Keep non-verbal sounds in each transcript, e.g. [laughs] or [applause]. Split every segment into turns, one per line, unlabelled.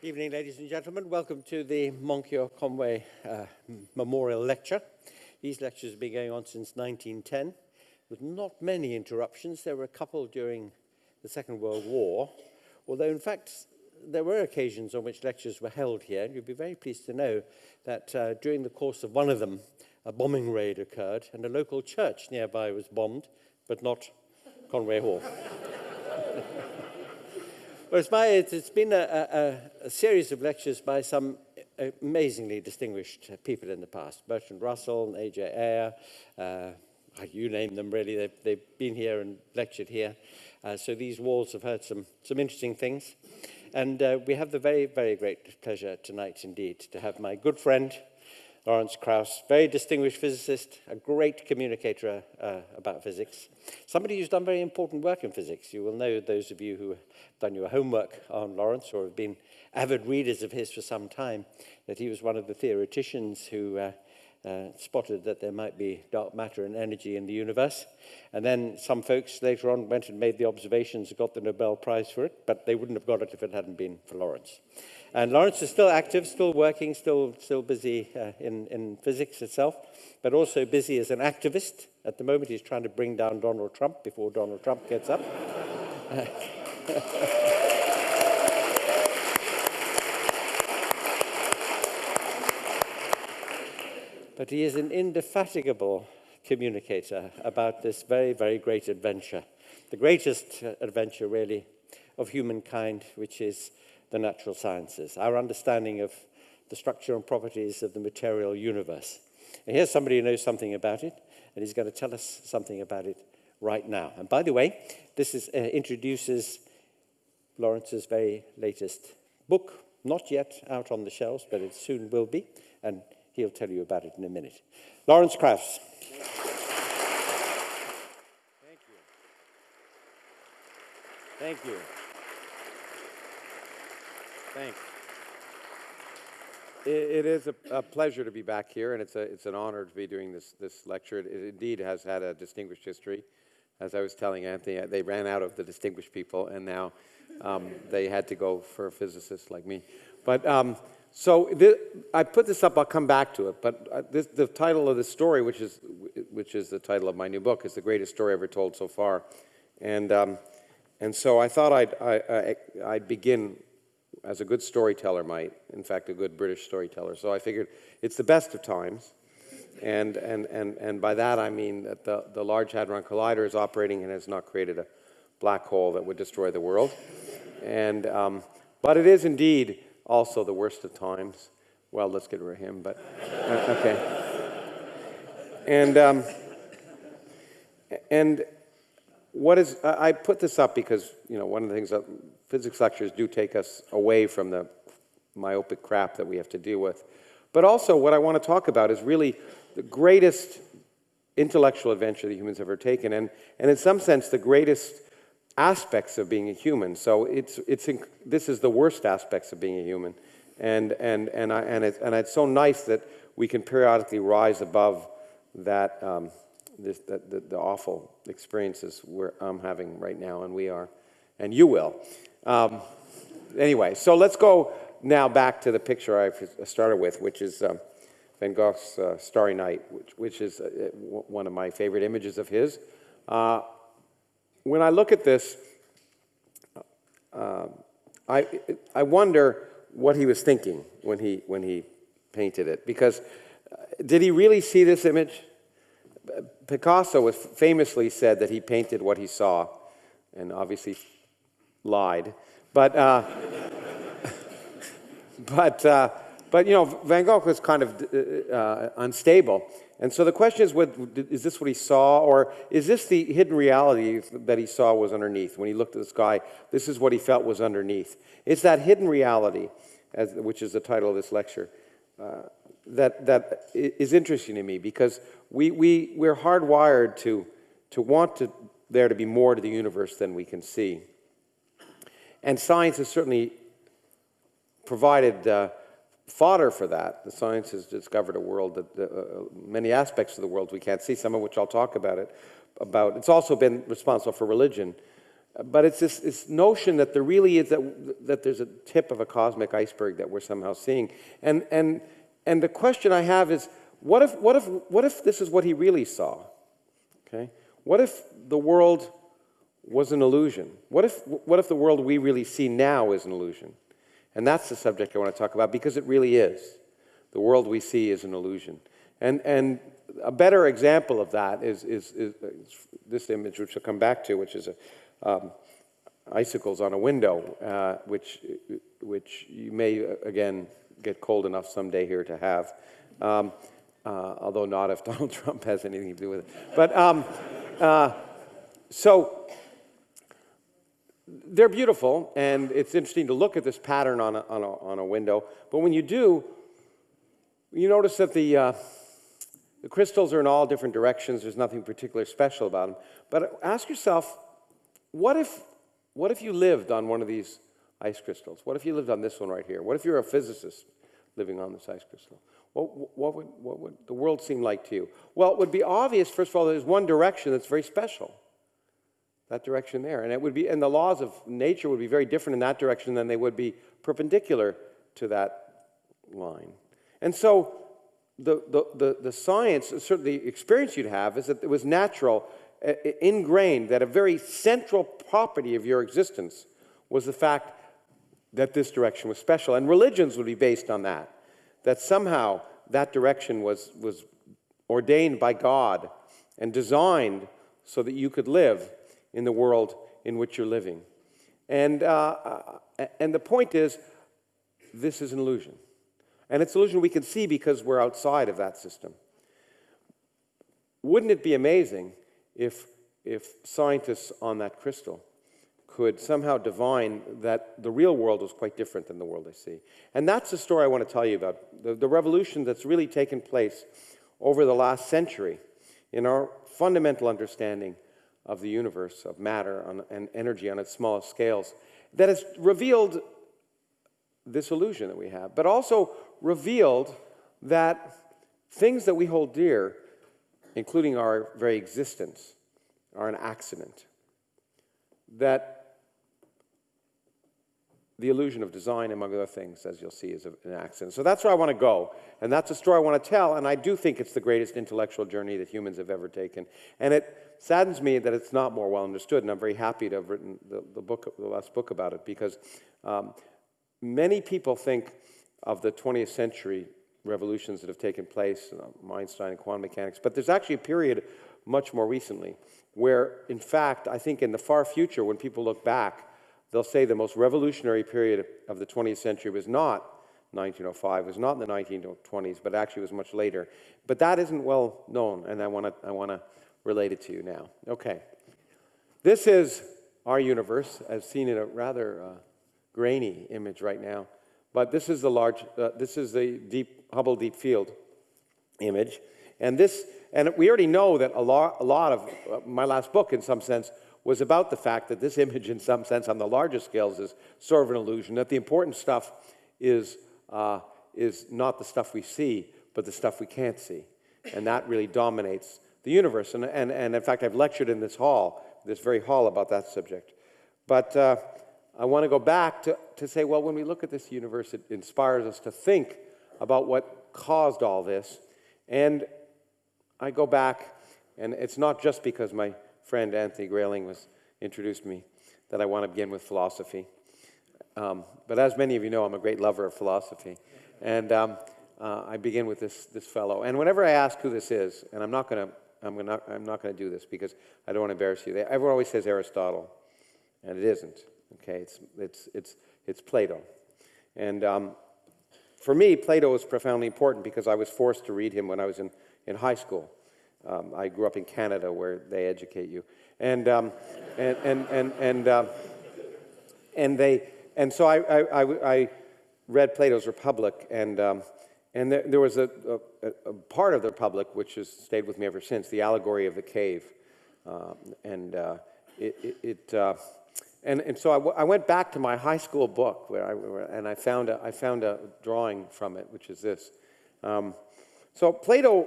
Good evening, ladies and gentlemen. Welcome to the Moncure Conway uh, Memorial Lecture. These lectures have been going on since 1910 with not many interruptions. There were a couple during the Second World War, although in fact there were occasions on which lectures were held here. And you'll be very pleased to know that uh, during the course of one of them, a bombing raid occurred and a local church nearby was bombed, but not Conway Hall. [laughs] well, my, it's been a, a, a series of lectures by some amazingly distinguished people in the past. Bertrand Russell, A.J. Ayer, uh, you name them really, they've, they've been here and lectured here. Uh, so these walls have heard some, some interesting things. And uh, we have the very, very great pleasure tonight indeed to have my good friend, Lawrence Krauss, very distinguished physicist, a great communicator uh, about physics. Somebody who's done very important work in physics. You will know those of you who have done your homework on Lawrence or have been avid readers of his for some time, that he was one of the theoreticians who uh, uh, spotted that there might be dark matter and energy in the universe. And then some folks later on went and made the observations got the Nobel Prize for it, but they wouldn't have got it if it hadn't been for Lawrence. And Lawrence is still active, still working, still, still busy uh, in, in physics itself, but also busy as an activist. At the moment, he's trying to bring down Donald Trump before Donald Trump gets up. [laughs] but he is an indefatigable communicator about this very, very great adventure. The greatest adventure, really, of humankind, which is the natural sciences, our understanding of the structure and properties of the material universe. And here's somebody who knows something about it, and he's going to tell us something about it right now. And by the way, this is, uh, introduces Lawrence's very latest book, not yet out on the shelves, but it soon will be. And He'll tell you about it in a minute. Lawrence Krauss. Thank you. Thank you.
Thanks. It, is a, a, pleasure to be back here, and it's, a, it's an honor to be doing this, this lecture. It, it indeed has had a distinguished history. As I was telling Anthony, they ran out of the distinguished people, and now um, they had to go for a physicist like me. But um, so I put this up, I'll come back to it, but uh, this, the title of the story, which is, which is the title of my new book, is the greatest story ever told so far. And, um, and so I thought I'd, I, I, I'd begin as a good storyteller might, in fact, a good British storyteller. So I figured it's the best of times. And, and, and, and by that I mean that the, the Large Hadron Collider is operating and has not created a black hole that would destroy the world. And, um, but it is indeed also the worst of times. Well, let's get rid of him, but uh, okay. And, um, and what is, I put this up because, you know, one of the things that physics lectures do take us away from the myopic crap that we have to deal with. But also what I want to talk about is really the greatest intellectual adventure that humans have ever taken, and, and in some sense the greatest aspects of being a human. So it's, it's, this is the worst aspects of being a human. And, and, and, I, and, it's, and it's so nice that we can periodically rise above that, um, this, that, the, the awful experiences we're, I'm having right now, and we are, and you will. Um, anyway, so let's go now back to the picture I started with, which is um, Van Gogh's uh, Starry Night, which, which is uh, one of my favorite images of his. Uh, when I look at this, uh, I, I wonder what he was thinking when he, when he painted it. Because uh, did he really see this image? Picasso was famously said that he painted what he saw, and obviously lied. But, uh, [laughs] but, uh, but you know, Van Gogh was kind of uh, uh, unstable. And so the question is, what, is this what he saw, or is this the hidden reality that he saw was underneath? When he looked at the sky, this is what he felt was underneath. It's that hidden reality, as, which is the title of this lecture, uh, that, that is interesting to me because we, we, we're hardwired to, to want to, there to be more to the universe than we can see. And science has certainly provided uh, fodder for that. The science has discovered a world that uh, many aspects of the world we can't see, some of which I'll talk about it. About it's also been responsible for religion. but it's this, this notion that there really is that, that there's a tip of a cosmic iceberg that we're somehow seeing. And, and, and the question I have is, what if, what, if, what if this is what he really saw? Okay? What if the world was an illusion? What if, what if the world we really see now is an illusion? And that's the subject I want to talk about because it really is. The world we see is an illusion. And, and a better example of that is, is, is, is this image, which we'll come back to, which is a, um, icicles on a window, uh, which, which you may, uh, again, get cold enough someday here to have, um, uh, although not if [laughs] Donald Trump has anything to do with it. But um, uh, so they're beautiful, and it's interesting to look at this pattern on a, on a, on a window. But when you do, you notice that the, uh, the crystals are in all different directions. There's nothing particularly special about them. But ask yourself, what if, what if you lived on one of these ice crystals? What if you lived on this one right here? What if you're a physicist living on this ice crystal? What, what, would, what would the world seem like to you? Well, it would be obvious, first of all, there's one direction that's very special. That direction there. And it would be, and the laws of nature would be very different in that direction than they would be perpendicular to that line. And so the, the, the, the science, certainly the experience you'd have is that it was natural uh, ingrained that a very central property of your existence was the fact that this direction was special. And religions would be based on that, that somehow that direction was, was ordained by God and designed so that you could live in the world in which you're living. And, uh, uh and the point is, this is an illusion. And it's an illusion we can see because we're outside of that system. Wouldn't it be amazing if, if scientists on that crystal could somehow divine that the real world was quite different than the world they see. And that's the story I want to tell you about, the, the revolution that's really taken place over the last century in our fundamental understanding of the universe, of matter on, and energy on its smallest scales, that has revealed this illusion that we have, but also revealed that things that we hold dear including our very existence, are an accident. That the illusion of design, among other things, as you'll see, is an accident. So that's where I want to go, and that's a story I want to tell, and I do think it's the greatest intellectual journey that humans have ever taken. And it saddens me that it's not more well understood, and I'm very happy to have written the, the book, the last book about it, because um, many people think of the 20th century revolutions that have taken place, uh, Einstein and quantum mechanics. But there's actually a period much more recently where, in fact, I think in the far future, when people look back, they'll say the most revolutionary period of the 20th century was not 1905, was not in the 1920s, but actually was much later. But that isn't well known, and I want to I want to relate it to you now. Okay, this is our universe, as seen in a rather uh, grainy image right now. But this is the large, uh, this is the deep Hubble Deep Field image. And this, and we already know that a lot, a lot of uh, my last book, in some sense, was about the fact that this image, in some sense, on the larger scales, is sort of an illusion. That the important stuff is uh, is not the stuff we see, but the stuff we can't see, and that really dominates the universe. And and and in fact, I've lectured in this hall, this very hall, about that subject. But uh, I want to go back to, to say, well, when we look at this universe, it inspires us to think about what caused all this. And I go back, and it's not just because my friend Anthony Grayling was introduced me that I want to begin with philosophy. Um, but as many of you know, I'm a great lover of philosophy. And um, uh, I begin with this, this fellow. And whenever I ask who this is, and I'm not going to I'm, gonna, I'm not going to do this because I don't want to embarrass you. Everyone always says Aristotle, and it isn't. Okay, it's, it's, it's, it's Plato. And um, for me, Plato was profoundly important because I was forced to read him when I was in, in high school. Um, I grew up in Canada where they educate you. And, um, and, and, and, and, uh, and, they, and so I, I, I, read Plato's Republic, and, um, and there, there was a, a, a, part of the Republic which has stayed with me ever since, the allegory of the cave. Uh, and uh, it, it, it uh, and, and so I, went back to my high school book where I, and I found, a, I found a drawing from it, which is this. Um, so Plato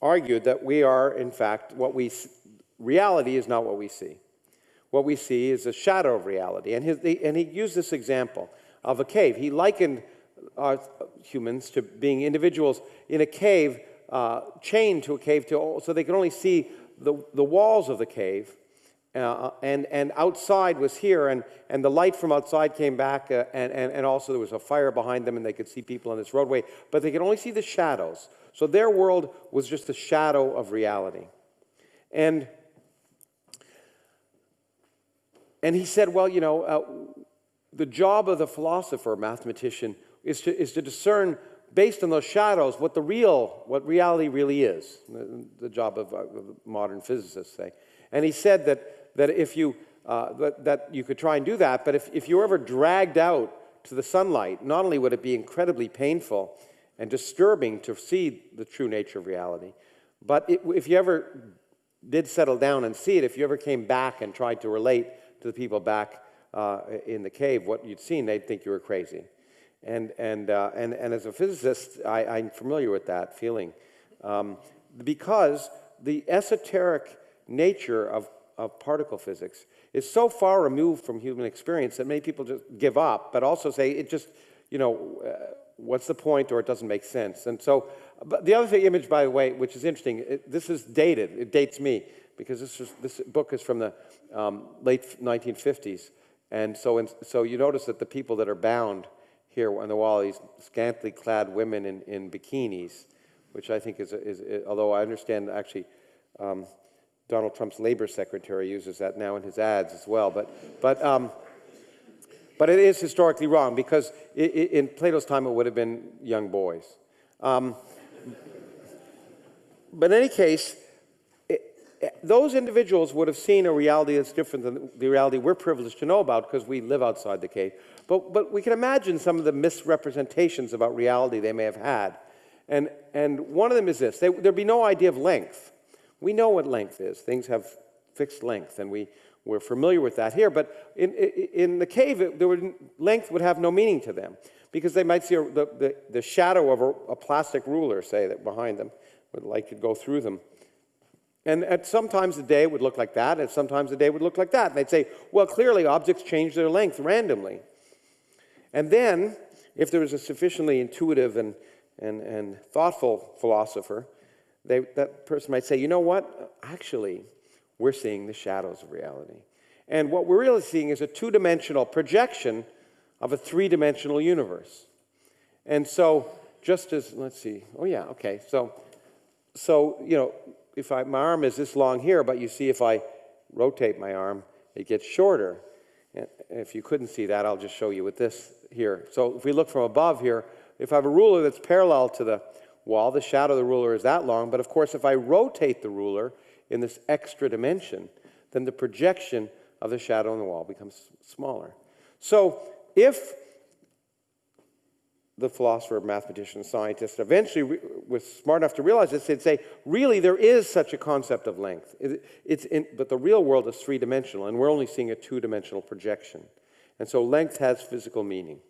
argued that we are, in fact, what we, reality is not what we see. what we see is a shadow of reality. And, his, and he used this example of a cave. He likened our humans to being individuals in a cave, uh, chained to a cave, to, so they could only see the, the walls of the cave. Uh, and, and outside was here, and, and the light from outside came back, uh, and, and, and also there was a fire behind them, and they could see people on this roadway, but they could only see the shadows. So their world was just a shadow of reality. And, and he said, well, you know, uh, the job of the philosopher, mathematician, is to, is to discern based on those shadows what the real, what reality really is. The, the job of, uh, modern physicists say. And he said that, that if you, uh, that, that you could try and do that, but if, if you were ever dragged out to the sunlight, not only would it be incredibly painful and disturbing to see the true nature of reality, but it, if you ever did settle down and see it, if you ever came back and tried to relate to the people back uh, in the cave what you'd seen, they'd think you were crazy. And, and, uh, and, and as a physicist, I, am familiar with that feeling. Um, because the esoteric nature of, of particle physics is so far removed from human experience that many people just give up, but also say it just, you know, uh, what's the point or it doesn't make sense. And so, but the other thing, image, by the way, which is interesting, it, this is dated, it dates me, because this, is, this book is from the um, late 1950s. And so, in, so you notice that the people that are bound here on the wall, these scantily clad women in, in bikinis, which I think is, is, is although I understand actually um, Donald Trump's labor secretary uses that now in his ads as well. But, but, um, but it is historically wrong because it, it, in Plato's time it would have been young boys. Um, but in any case, those individuals would have seen a reality that's different than the reality we're privileged to know about because we live outside the cave. But, but we can imagine some of the misrepresentations about reality they may have had. And, and one of them is this they, there'd be no idea of length. We know what length is, things have fixed length, and we, we're familiar with that here. But in, in the cave, it, would, length would have no meaning to them because they might see a, the, the, the, shadow of a, a plastic ruler, say, that behind them, where the light could go through them. And at sometimes the day would look like that, and sometimes the day would look like that. And they'd say, well, clearly objects change their length randomly. And then, if there was a sufficiently intuitive and, and, and thoughtful philosopher, they, that person might say, you know what? Actually, we're seeing the shadows of reality. And what we're really seeing is a two dimensional projection of a three dimensional universe. And so, just as, let's see, oh yeah, okay. So, so you know, if I, my arm is this long here, but you see if I rotate my arm, it gets shorter. And if you couldn't see that, I'll just show you with this here. So if we look from above here, if I have a ruler that's parallel to the wall, the shadow of the ruler is that long. But of course, if I rotate the ruler in this extra dimension, then the projection of the shadow on the wall becomes smaller. So if the philosopher, mathematician, scientist, eventually was smart enough to realize this, they'd say, really, there is such a concept of length. It, it's in, but the real world is three-dimensional, and we're only seeing a two-dimensional projection. And so length has physical meaning.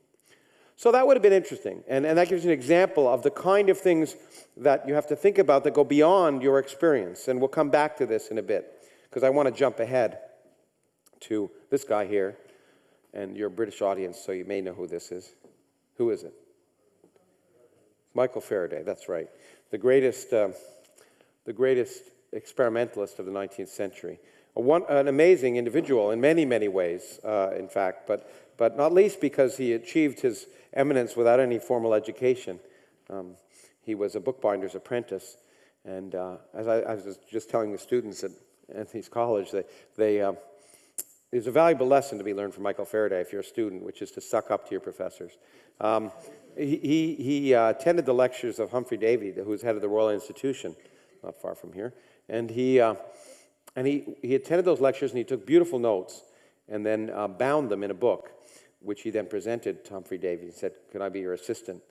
So that would have been interesting. And, and that gives you an example of the kind of things that you have to think about that go beyond your experience. And we'll come back to this in a bit, because I want to jump ahead to this guy here. And you're British audience, so you may know who this is. Who is it? Michael Faraday, that's right. The greatest, uh, the greatest experimentalist of the 19th century. One, an amazing individual in many, many ways, uh, in fact, but, but not least because he achieved his eminence without any formal education. Um, he was a bookbinder's apprentice. And uh, as I, I, was just telling the students at Anthony's College, they, they, uh, there's a valuable lesson to be learned from Michael Faraday if you're a student, which is to suck up to your professors. Um, he, he uh, attended the lectures of Humphrey Davy, who was head of the Royal Institution, not far from here. And he, uh, and he, he attended those lectures and he took beautiful notes and then uh, bound them in a book, which he then presented to Humphrey Davy. He said, Can I be your assistant?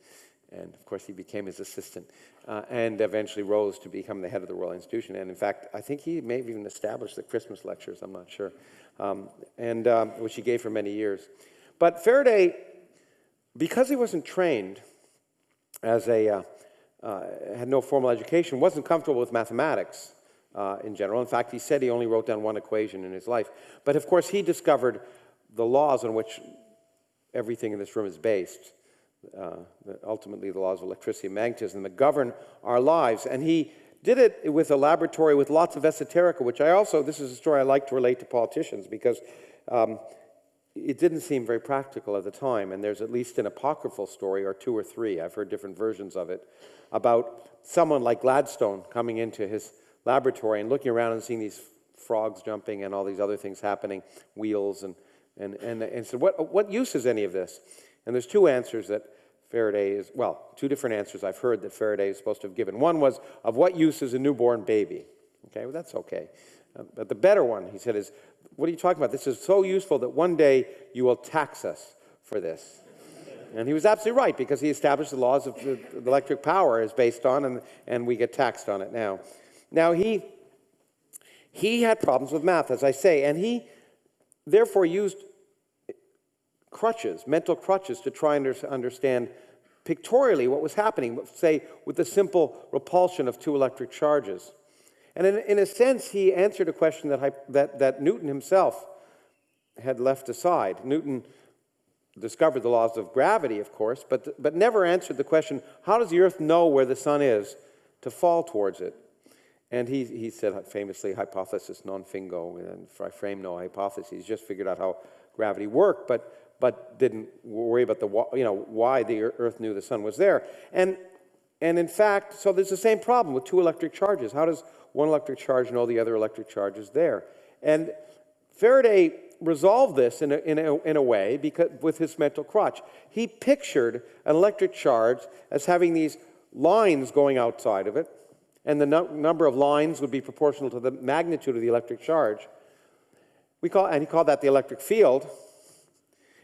And of course, he became his assistant uh, and eventually rose to become the head of the Royal Institution. And in fact, I think he may have even established the Christmas lectures, I'm not sure, um, and, um, which he gave for many years. But Faraday because he wasn't trained as a, uh, uh, had no formal education, wasn't comfortable with mathematics. uh, in general. In fact, he said he only wrote down one equation in his life. But of course, he discovered the laws on which everything in this room is based. Uh, ultimately, the laws of electricity and magnetism that govern our lives. And he did it with a laboratory with lots of esoterica, which I also, this is a story I like to relate to politicians because um, it didn't seem very practical at the time. And there's at least an apocryphal story, or two or three, I've heard different versions of it, about someone like Gladstone coming into his laboratory and looking around and seeing these frogs jumping and all these other things happening, wheels, and, and, and, and said, what, what use is any of this? And there's two answers that Faraday is, well, two different answers I've heard that Faraday is supposed to have given. One was, of what use is a newborn baby? Okay, well, that's okay. Uh, but the better one, he said, is, what are you talking about? This is so useful that one day you will tax us for this. And he was absolutely right because he established the laws of the electric power is based on, and, and we get taxed on it now. Now, he, he had problems with math, as I say, and he therefore used crutches, mental crutches, to try and understand pictorially what was happening, say, with the simple repulsion of two electric charges. And in, in a sense, he answered a question that, that, that Newton himself had left aside. Newton discovered the laws of gravity, of course, but, but never answered the question how does the Earth know where the sun is to fall towards it? And he, he said famously, hypothesis non fingo, and I frame no hypothesis. He's just figured out how gravity worked, but, but didn't worry about the, you know, why the Earth knew the sun was there. And, and in fact, so there's the same problem with two electric charges. How does one electric charge know the other electric charge is there? And Faraday resolved this in a, in a, in a way because, with his mental crutch. He pictured an electric charge as having these lines going outside of it, and the no number of lines would be proportional to the magnitude of the electric charge. We call, and he called that the electric field.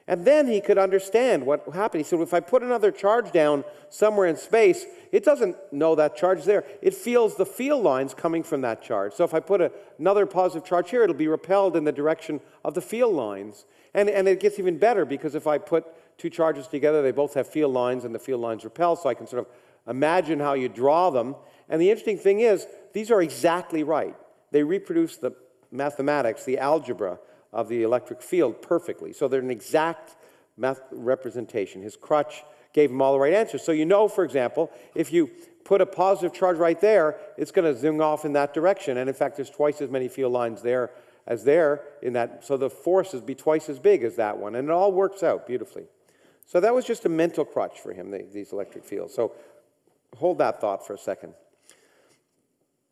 And then he could understand what happened. He said, if I put another charge down somewhere in space, it doesn't know that charge is there. It feels the field lines coming from that charge. So if I put a, another positive charge here, it'll be repelled in the direction of the field lines. And, and it gets even better because if I put two charges together, they both have field lines and the field lines repel, so I can sort of imagine how you draw them. And the interesting thing is, these are exactly right. They reproduce the mathematics, the algebra of the electric field perfectly. So they're an exact math representation. His crutch gave him all the right answers. So you know, for example, if you put a positive charge right there, it's going to zing off in that direction. And in fact, there's twice as many field lines there as there in that. So the force is be twice as big as that one. And it all works out beautifully. So that was just a mental crutch for him, the, these electric fields. So hold that thought for a second.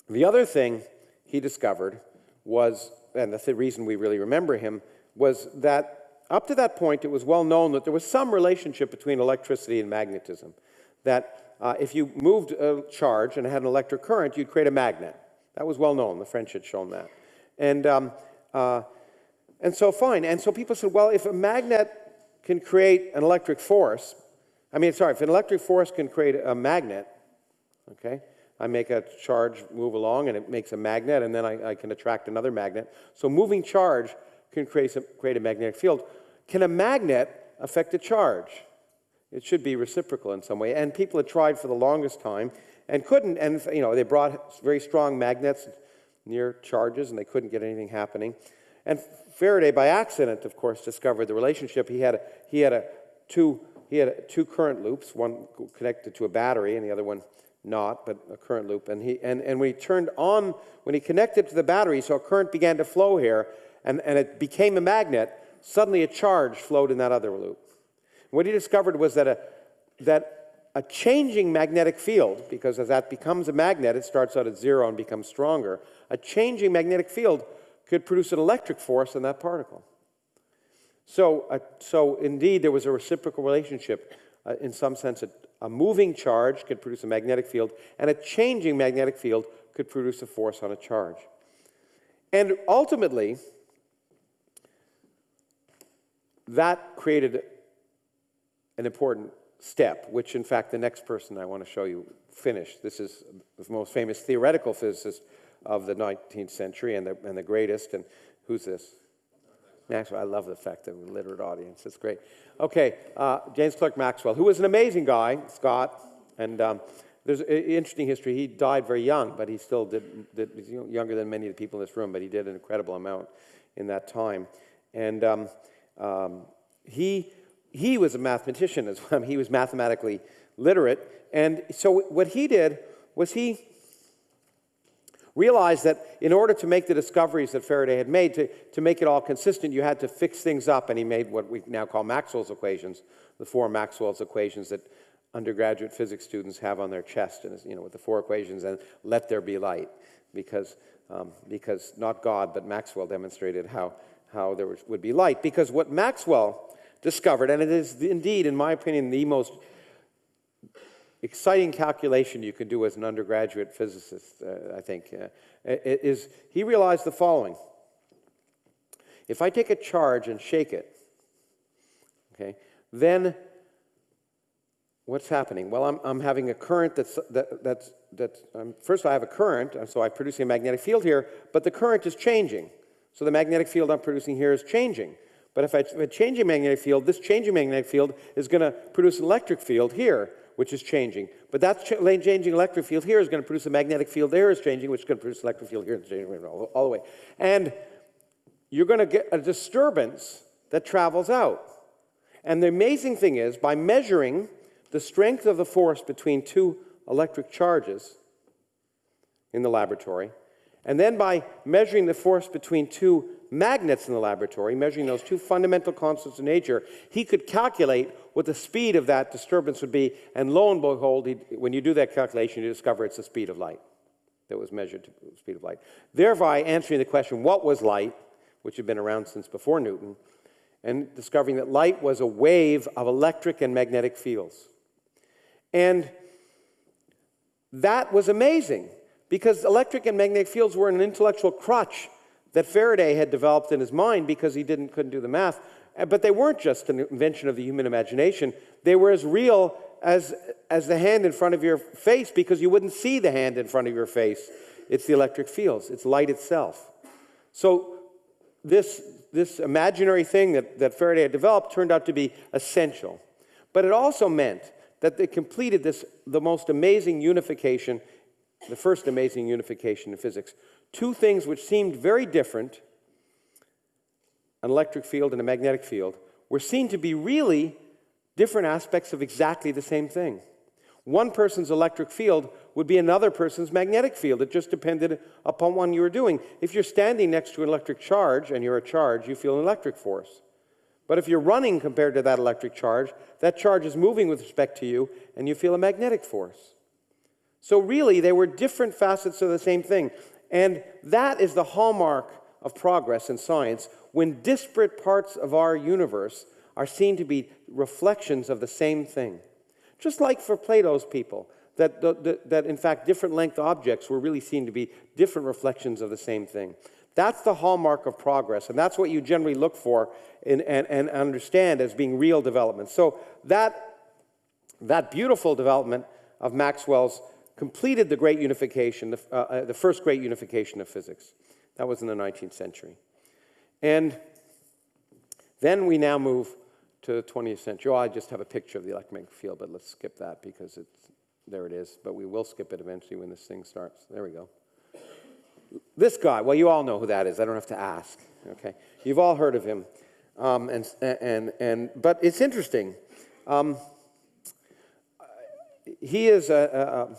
The other thing he discovered was, and the reason we really remember him, was that up to that point, it was well known that there was some relationship between electricity and magnetism. That uh, if you moved a charge and had an electric current, you'd create a magnet. That was well known. The French had shown that. And, um, uh, and so, fine. And so people said, well, if a magnet can create an electric force, I mean, sorry, if an electric force can create a magnet, okay, I make a charge move along and it makes a magnet, and then I, I can attract another magnet. So moving charge can create, create a magnetic field. Can a magnet affect a charge? It should be reciprocal in some way. And people had tried for the longest time and couldn't. And you know, they brought very strong magnets near charges, and they couldn't get anything happening. And Faraday, by accident, of course, discovered the relationship. He had a, he had a two he had a, two current loops, one connected to a battery, and the other one not, but a current loop. And, he, and, and when he turned on, when he connected to the battery, so a current began to flow here, and, and it became a magnet, suddenly a charge flowed in that other loop. what he discovered was that a, that a changing magnetic field, because as that becomes a magnet, it starts out at zero and becomes stronger, a changing magnetic field could produce an electric force in that particle. So, uh, so indeed, there was a reciprocal relationship. Uh, in some sense, a, a moving charge could produce a magnetic field, and a changing magnetic field could produce a force on a charge. And ultimately, that created an important step, which in fact the next person I want to show you finished. This is the most famous theoretical physicist of the 19th century and the, and the greatest. And who's this? Maxwell. I love the fact that we're a literate audience. It's great. Okay, uh, James Clerk Maxwell, who was an amazing guy, Scot, and um, there's an interesting history. He died very young, but he still did, did younger than many of the people in this room, but he did an incredible amount in that time. And um, um, he, he was a mathematician as well. [laughs] He was mathematically literate. And so what he did was he realized that in order to make the discoveries that Faraday had made, to, to make it all consistent, you had to fix things up. And he made what we now call Maxwell's equations, the four Maxwell's equations that undergraduate physics students have on their chest, and you know, with the four equations, and let there be light, because, um, because not God, but Maxwell demonstrated how, how there was, would be light. Because what Maxwell discovered, and it is indeed, in my opinion, the most exciting calculation you can do as an undergraduate physicist, uh, I think, uh, is he realized the following. If I take a charge and shake it, okay, then what's happening? Well, I'm, I'm having a current that's, that, that's, that's um, first I have a current, so I'm producing a magnetic field here, but the current is changing. So the magnetic field I'm producing here is changing. But if I, if I change a magnetic field, this changing magnetic field is going to produce an electric field here, which is changing. But that ch changing electric field here is going to produce a magnetic field there is changing, which is going to produce electric field here, and all, all the way. And you're going to get a disturbance that travels out. And the amazing thing is, by measuring the strength of the force between two electric charges in the laboratory, and then by measuring the force between two magnets in the laboratory, measuring those two fundamental constants of nature, he could calculate what the speed of that disturbance would be. And lo and behold, when you do that calculation, you discover it's the speed of light that was measured to the speed of light. Thereby answering the question, what was light, which had been around since before Newton, and discovering that light was a wave of electric and magnetic fields. And that was amazing because electric and magnetic fields were an intellectual crutch that Faraday had developed in his mind because he didn't, couldn't do the math. Uh, but they weren't just an invention of the human imagination. They were as real as, as the hand in front of your face because you wouldn't see the hand in front of your face. It's the electric fields, it's light itself. So this, this imaginary thing that, that Faraday had developed turned out to be essential. But it also meant that they completed this, the most amazing unification, the first amazing unification in physics. Two things which seemed very different, an electric field and a magnetic field, were seen to be really different aspects of exactly the same thing. One person's electric field would be another person's magnetic field. It just depended upon what you were doing. If you're standing next to an electric charge and you're a charge, you feel an electric force. But if you're running compared to that electric charge, that charge is moving with respect to you, and you feel a magnetic force. So, really, they were different facets of the same thing. And that is the hallmark of progress in science when disparate parts of our universe are seen to be reflections of the same thing. Just like for Plato's people, that, that, in fact different length objects were really seen to be different reflections of the same thing. That's the hallmark of progress, and that's what you generally look for and, and understand as being real development. So that, that beautiful development of Maxwell's completed the great unification, the, uh, uh, the first great unification of physics. That was in the 19th century. And then we now move to the 20th century. Oh, I just have a picture of the electromagnetic field, but let's skip that because it's, there it is. But we will skip it eventually when this thing starts. There we go. This guy, well, you all know who that is. I don't have to ask. Okay, you've all heard of him, um, and and and but it's interesting. Um, he is a,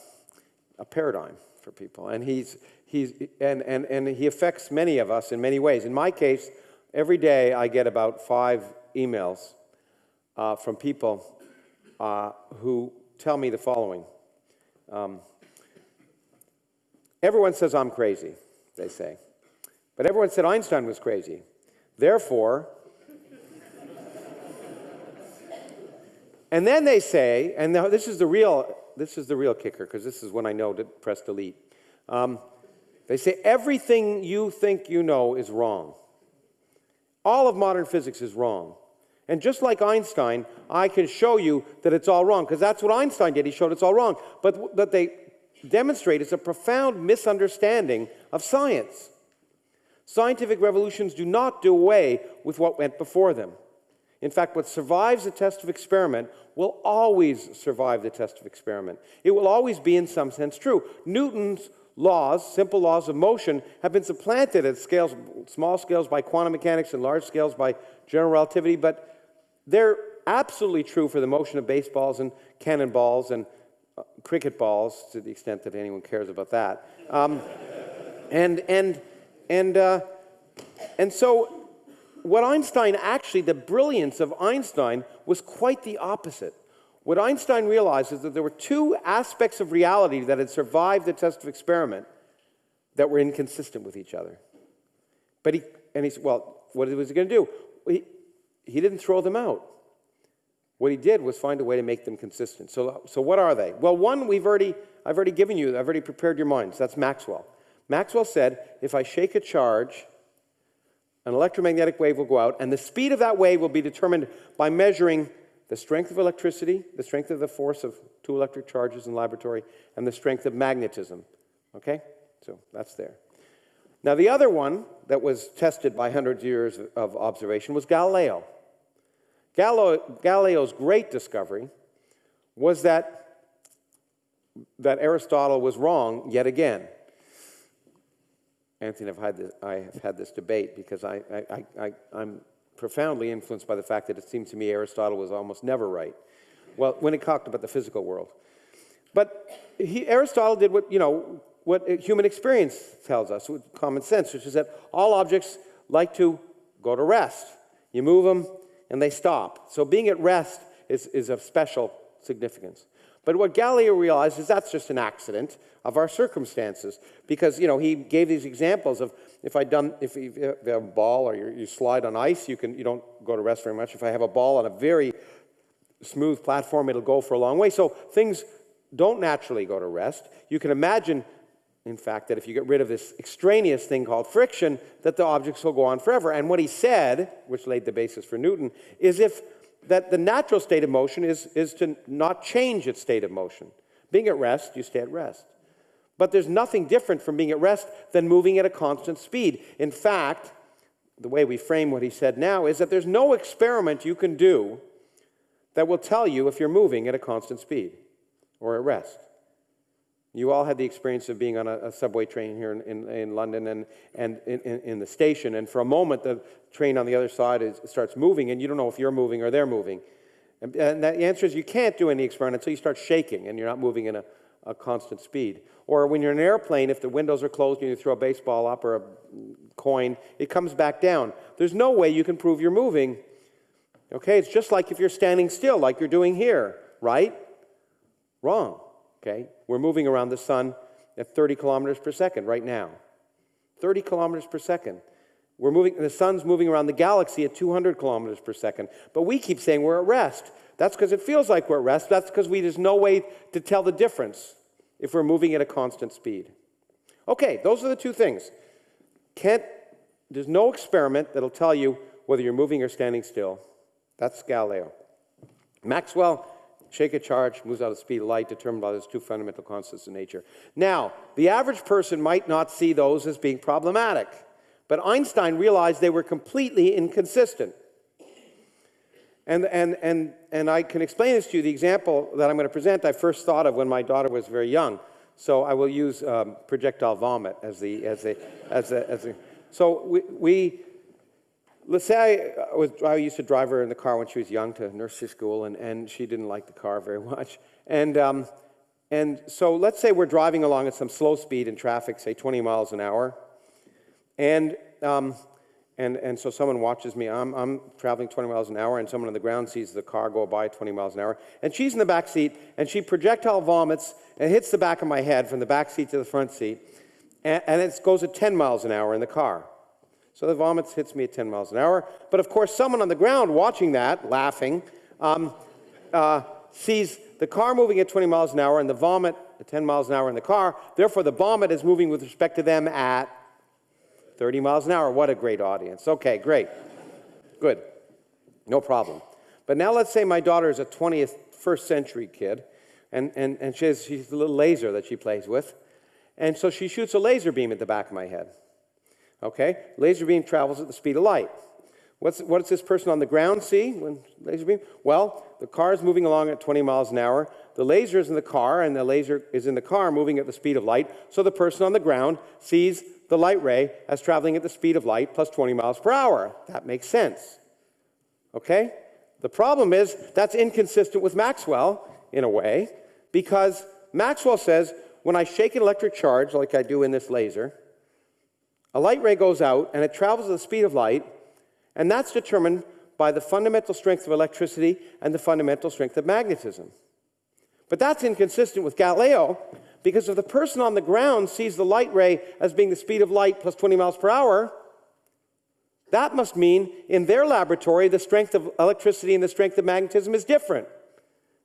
a, paradigm for people, and he's he's and, and and he affects many of us in many ways. In my case, every day I get about five emails uh, from people uh, who tell me the following. Um, Everyone says I'm crazy, they say. But everyone said Einstein was crazy. Therefore, [laughs] and then they say, and this is the real, this is the real kicker, because this is when I know to press delete. Um, they say everything you think you know is wrong. All of modern physics is wrong. And just like Einstein, I can show you that it's all wrong, because that's what Einstein did. He showed it's all wrong. But, but they demonstrate is a profound misunderstanding of science. Scientific revolutions do not do away with what went before them. In fact, what survives the test of experiment will always survive the test of experiment. It will always be, in some sense, true. Newton's laws, simple laws of motion, have been supplanted at scales, small scales by quantum mechanics and large scales by general relativity, but they're absolutely true for the motion of baseballs and cannonballs and uh, cricket balls, to the extent that anyone cares about that. Um, and and and uh, and so, what Einstein actually, the brilliance of Einstein was quite the opposite. What Einstein realized is that there were two aspects of reality that had survived the test of experiment that were inconsistent with each other. But he, and he said, well, what was he going to do? He, he didn't throw them out. What he did was find a way to make them consistent. So, so what are they? Well, one we've already, I've already given you, I've already prepared your minds. That's Maxwell. Maxwell said, if I shake a charge, an electromagnetic wave will go out, and the speed of that wave will be determined by measuring the strength of electricity, the strength of the force of two electric charges in laboratory, and the strength of magnetism. Okay? So that's there. Now, the other one that was tested by hundreds of years of observation was Galileo. Galileo Galileo's great discovery was that, that Aristotle was wrong yet again. Anthony, I've had this, I have had this debate because I, I, I, I'm profoundly influenced by the fact that it seems to me Aristotle was almost never right. Well, when he talked about the physical world. But he, Aristotle did what, you know, what human experience tells us, with common sense, which is that all objects like to go to rest. You move them and they stop. So being at rest is, is of special significance. But what Galileo realized is that's just an accident of our circumstances because, you know, he gave these examples of if I done, if you have a ball or you slide on ice, you, can, you don't go to rest very much. If I have a ball on a very smooth platform, it'll go for a long way. So things don't naturally go to rest. You can imagine, in fact, that if you get rid of this extraneous thing called friction, that the objects will go on forever. And what he said, which laid the basis for Newton, is if that the natural state of motion is, is to not change its state of motion. Being at rest, you stay at rest. But there's nothing different from being at rest than moving at a constant speed. In fact, the way we frame what he said now is that there's no experiment you can do that will tell you if you're moving at a constant speed or at rest. You all had the experience of being on a, a subway train here in, in, in, London and, and in, in, the station, and for a moment the train on the other side is, starts moving, and you don't know if you're moving or they're moving. And, and the answer is you can't do any experiment until you start shaking and you're not moving in a, a constant speed. Or when you're in an airplane, if the windows are closed and you throw a baseball up or a coin, it comes back down. There's no way you can prove you're moving. Okay, it's just like if you're standing still, like you're doing here, right? Wrong. Okay, we're moving around the sun at 30 kilometers per second right now. 30 kilometers per second. We're moving, the sun's moving around the galaxy at 200 kilometers per second. But we keep saying we're at rest. That's because it feels like we're at rest. That's because there's no way to tell the difference if we're moving at a constant speed. Okay, those are the two things. Can't, there's no experiment that'll tell you whether you're moving or standing still. That's Galileo. Maxwell, shake a charge, moves out of speed of light, determined by those two fundamental constants in nature. Now, the average person might not see those as being problematic, but Einstein realized they were completely inconsistent. And, and, and, and I can explain this to you. The example that I'm going to present, I first thought of when my daughter was very young. So I will use um, projectile vomit as the, as the, as the, as the so we, we, let's say I, was, I used to drive her in the car when she was young to nursery school, and, and she didn't like the car very [laughs] much. And, um, and so let's say we're driving along at some slow speed in traffic, say 20 miles an hour. And um, and, and so someone watches me. I'm, I'm traveling 20 miles an hour, and someone on the ground sees the car go by 20 miles an hour. And she's in the back seat, and she projectile vomits and hits the back of my head from the back seat to the front seat. And, and it goes at 10 miles an hour in the car. So the vomits hits me at 10 miles an hour. But of course, someone on the ground watching that, laughing, um, uh, sees the car moving at 20 miles an hour and the vomit at 10 miles an hour in the car. Therefore, the vomit is moving with respect to them at 30 miles an hour. What a great audience. Okay, great. Good. No problem. But now let's say my daughter is a 20th, first century kid, and, and, and she has, she's a little laser that she plays with. And so she shoots a laser beam at the back of my head. Okay? Laser beam travels at the speed of light. What's, what does this person on the ground see when laser beam? Well, the car is moving along at 20 miles an hour. The laser is in the car, and the laser is in the car moving at the speed of light. So the person on the ground sees the light ray as traveling at the speed of light plus 20 miles per hour. That makes sense. Okay? The problem is that's inconsistent with Maxwell in a way, because Maxwell says when I shake an electric charge, like I do in this laser, a light ray goes out and it travels at the speed of light, and that's determined by the fundamental strength of electricity and the fundamental strength of magnetism. But that's inconsistent with Galileo, because if the person on the ground sees the light ray as being the speed of light plus 20 miles per hour, that must mean in their laboratory the strength of electricity and the strength of magnetism is different.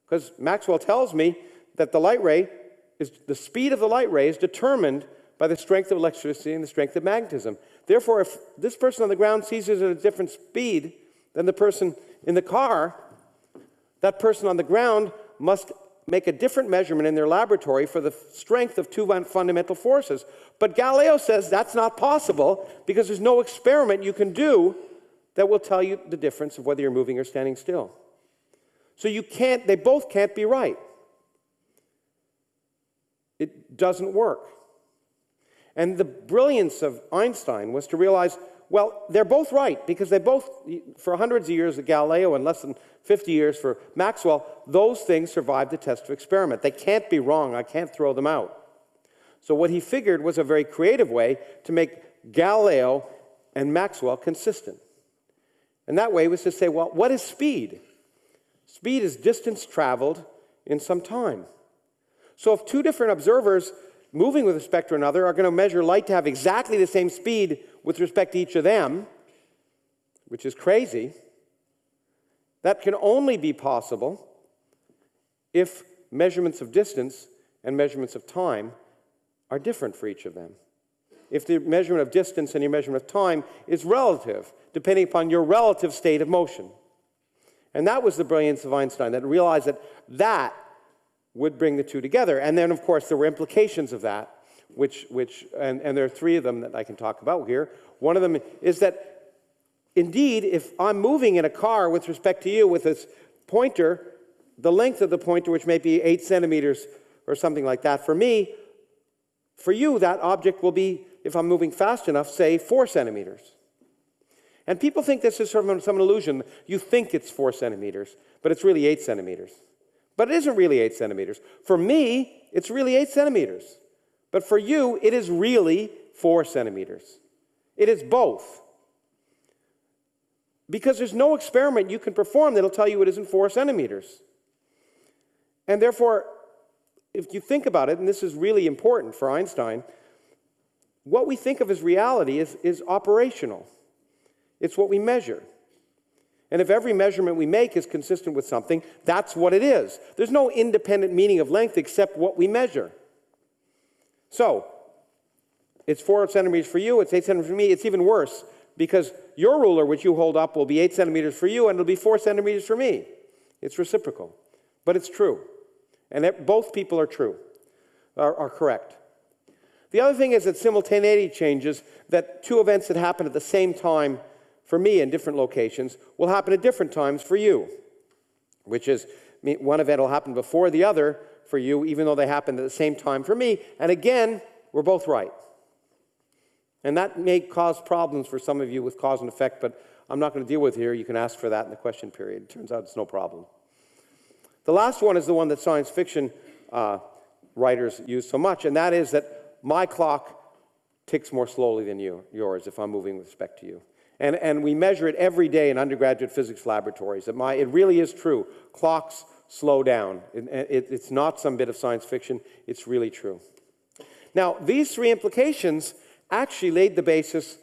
Because Maxwell tells me that the light ray is the speed of the light ray is determined by the strength of electricity and the strength of magnetism. Therefore, if this person on the ground sees it at a different speed than the person in the car, that person on the ground must make a different measurement in their laboratory for the strength of two fundamental forces. But Galileo says that's not possible because there's no experiment you can do that will tell you the difference of whether you're moving or standing still. So you can't, they both can't be right. It doesn't work. And the brilliance of Einstein was to realize, well, they're both right because they both, for hundreds of years of Galileo and less than 50 years for Maxwell, those things survived the test of experiment. They can't be wrong. I can't throw them out. So what he figured was a very creative way to make Galileo and Maxwell consistent. And that way was to say, well, what is speed? Speed is distance traveled in some time. So if two different observers moving with respect to another are going to measure light to have exactly the same speed with respect to each of them, which is crazy, that can only be possible if measurements of distance and measurements of time are different for each of them. If the measurement of distance and your measurement of time is relative, depending upon your relative state of motion. And that was the brilliance of Einstein, that realized that that would bring the two together. And then, of course, there were implications of that, which, which and, and there are three of them that I can talk about here. One of them is that, indeed, if I'm moving in a car with respect to you with this pointer, the length of the pointer, which may be eight centimeters or something like that, for me, for you, that object will be, if I'm moving fast enough, say four centimeters. And people think this is sort of some illusion. You think it's four centimeters, but it's really eight centimeters. But it isn't really eight centimeters. For me, it's really eight centimeters. But for you, it is really four centimeters. It is both. Because there's no experiment you can perform that'll tell you it isn't four centimeters. And therefore, if you think about it, and this is really important for Einstein, what we think of as reality is, is operational. It's what we measure. And if every measurement we make is consistent with something, that's what it is. There's no independent meaning of length except what we measure. So, it's four centimeters for you, it's eight centimeters for me. It's even worse because your ruler, which you hold up, will be eight centimeters for you and it'll be four centimeters for me. It's reciprocal, but it's true. And it, both people are true, are, are correct. The other thing is that simultaneity changes, that two events that happen at the same time for me in different locations will happen at different times for you, which is one event will happen before the other for you, even though they happen at the same time for me. And again, we're both right. And that may cause problems for some of you with cause and effect, but I'm not going to deal with here. You can ask for that in the question period. It turns out it's no problem. The last one is the one that science fiction uh, writers use so much, and that is that my clock ticks more slowly than you, yours if I'm moving with respect to you. And, and we measure it every day in undergraduate physics laboratories. It, it really is true. Clocks slow down. It, it, it's not some bit of science fiction, it's really true. Now, these three implications actually laid the basis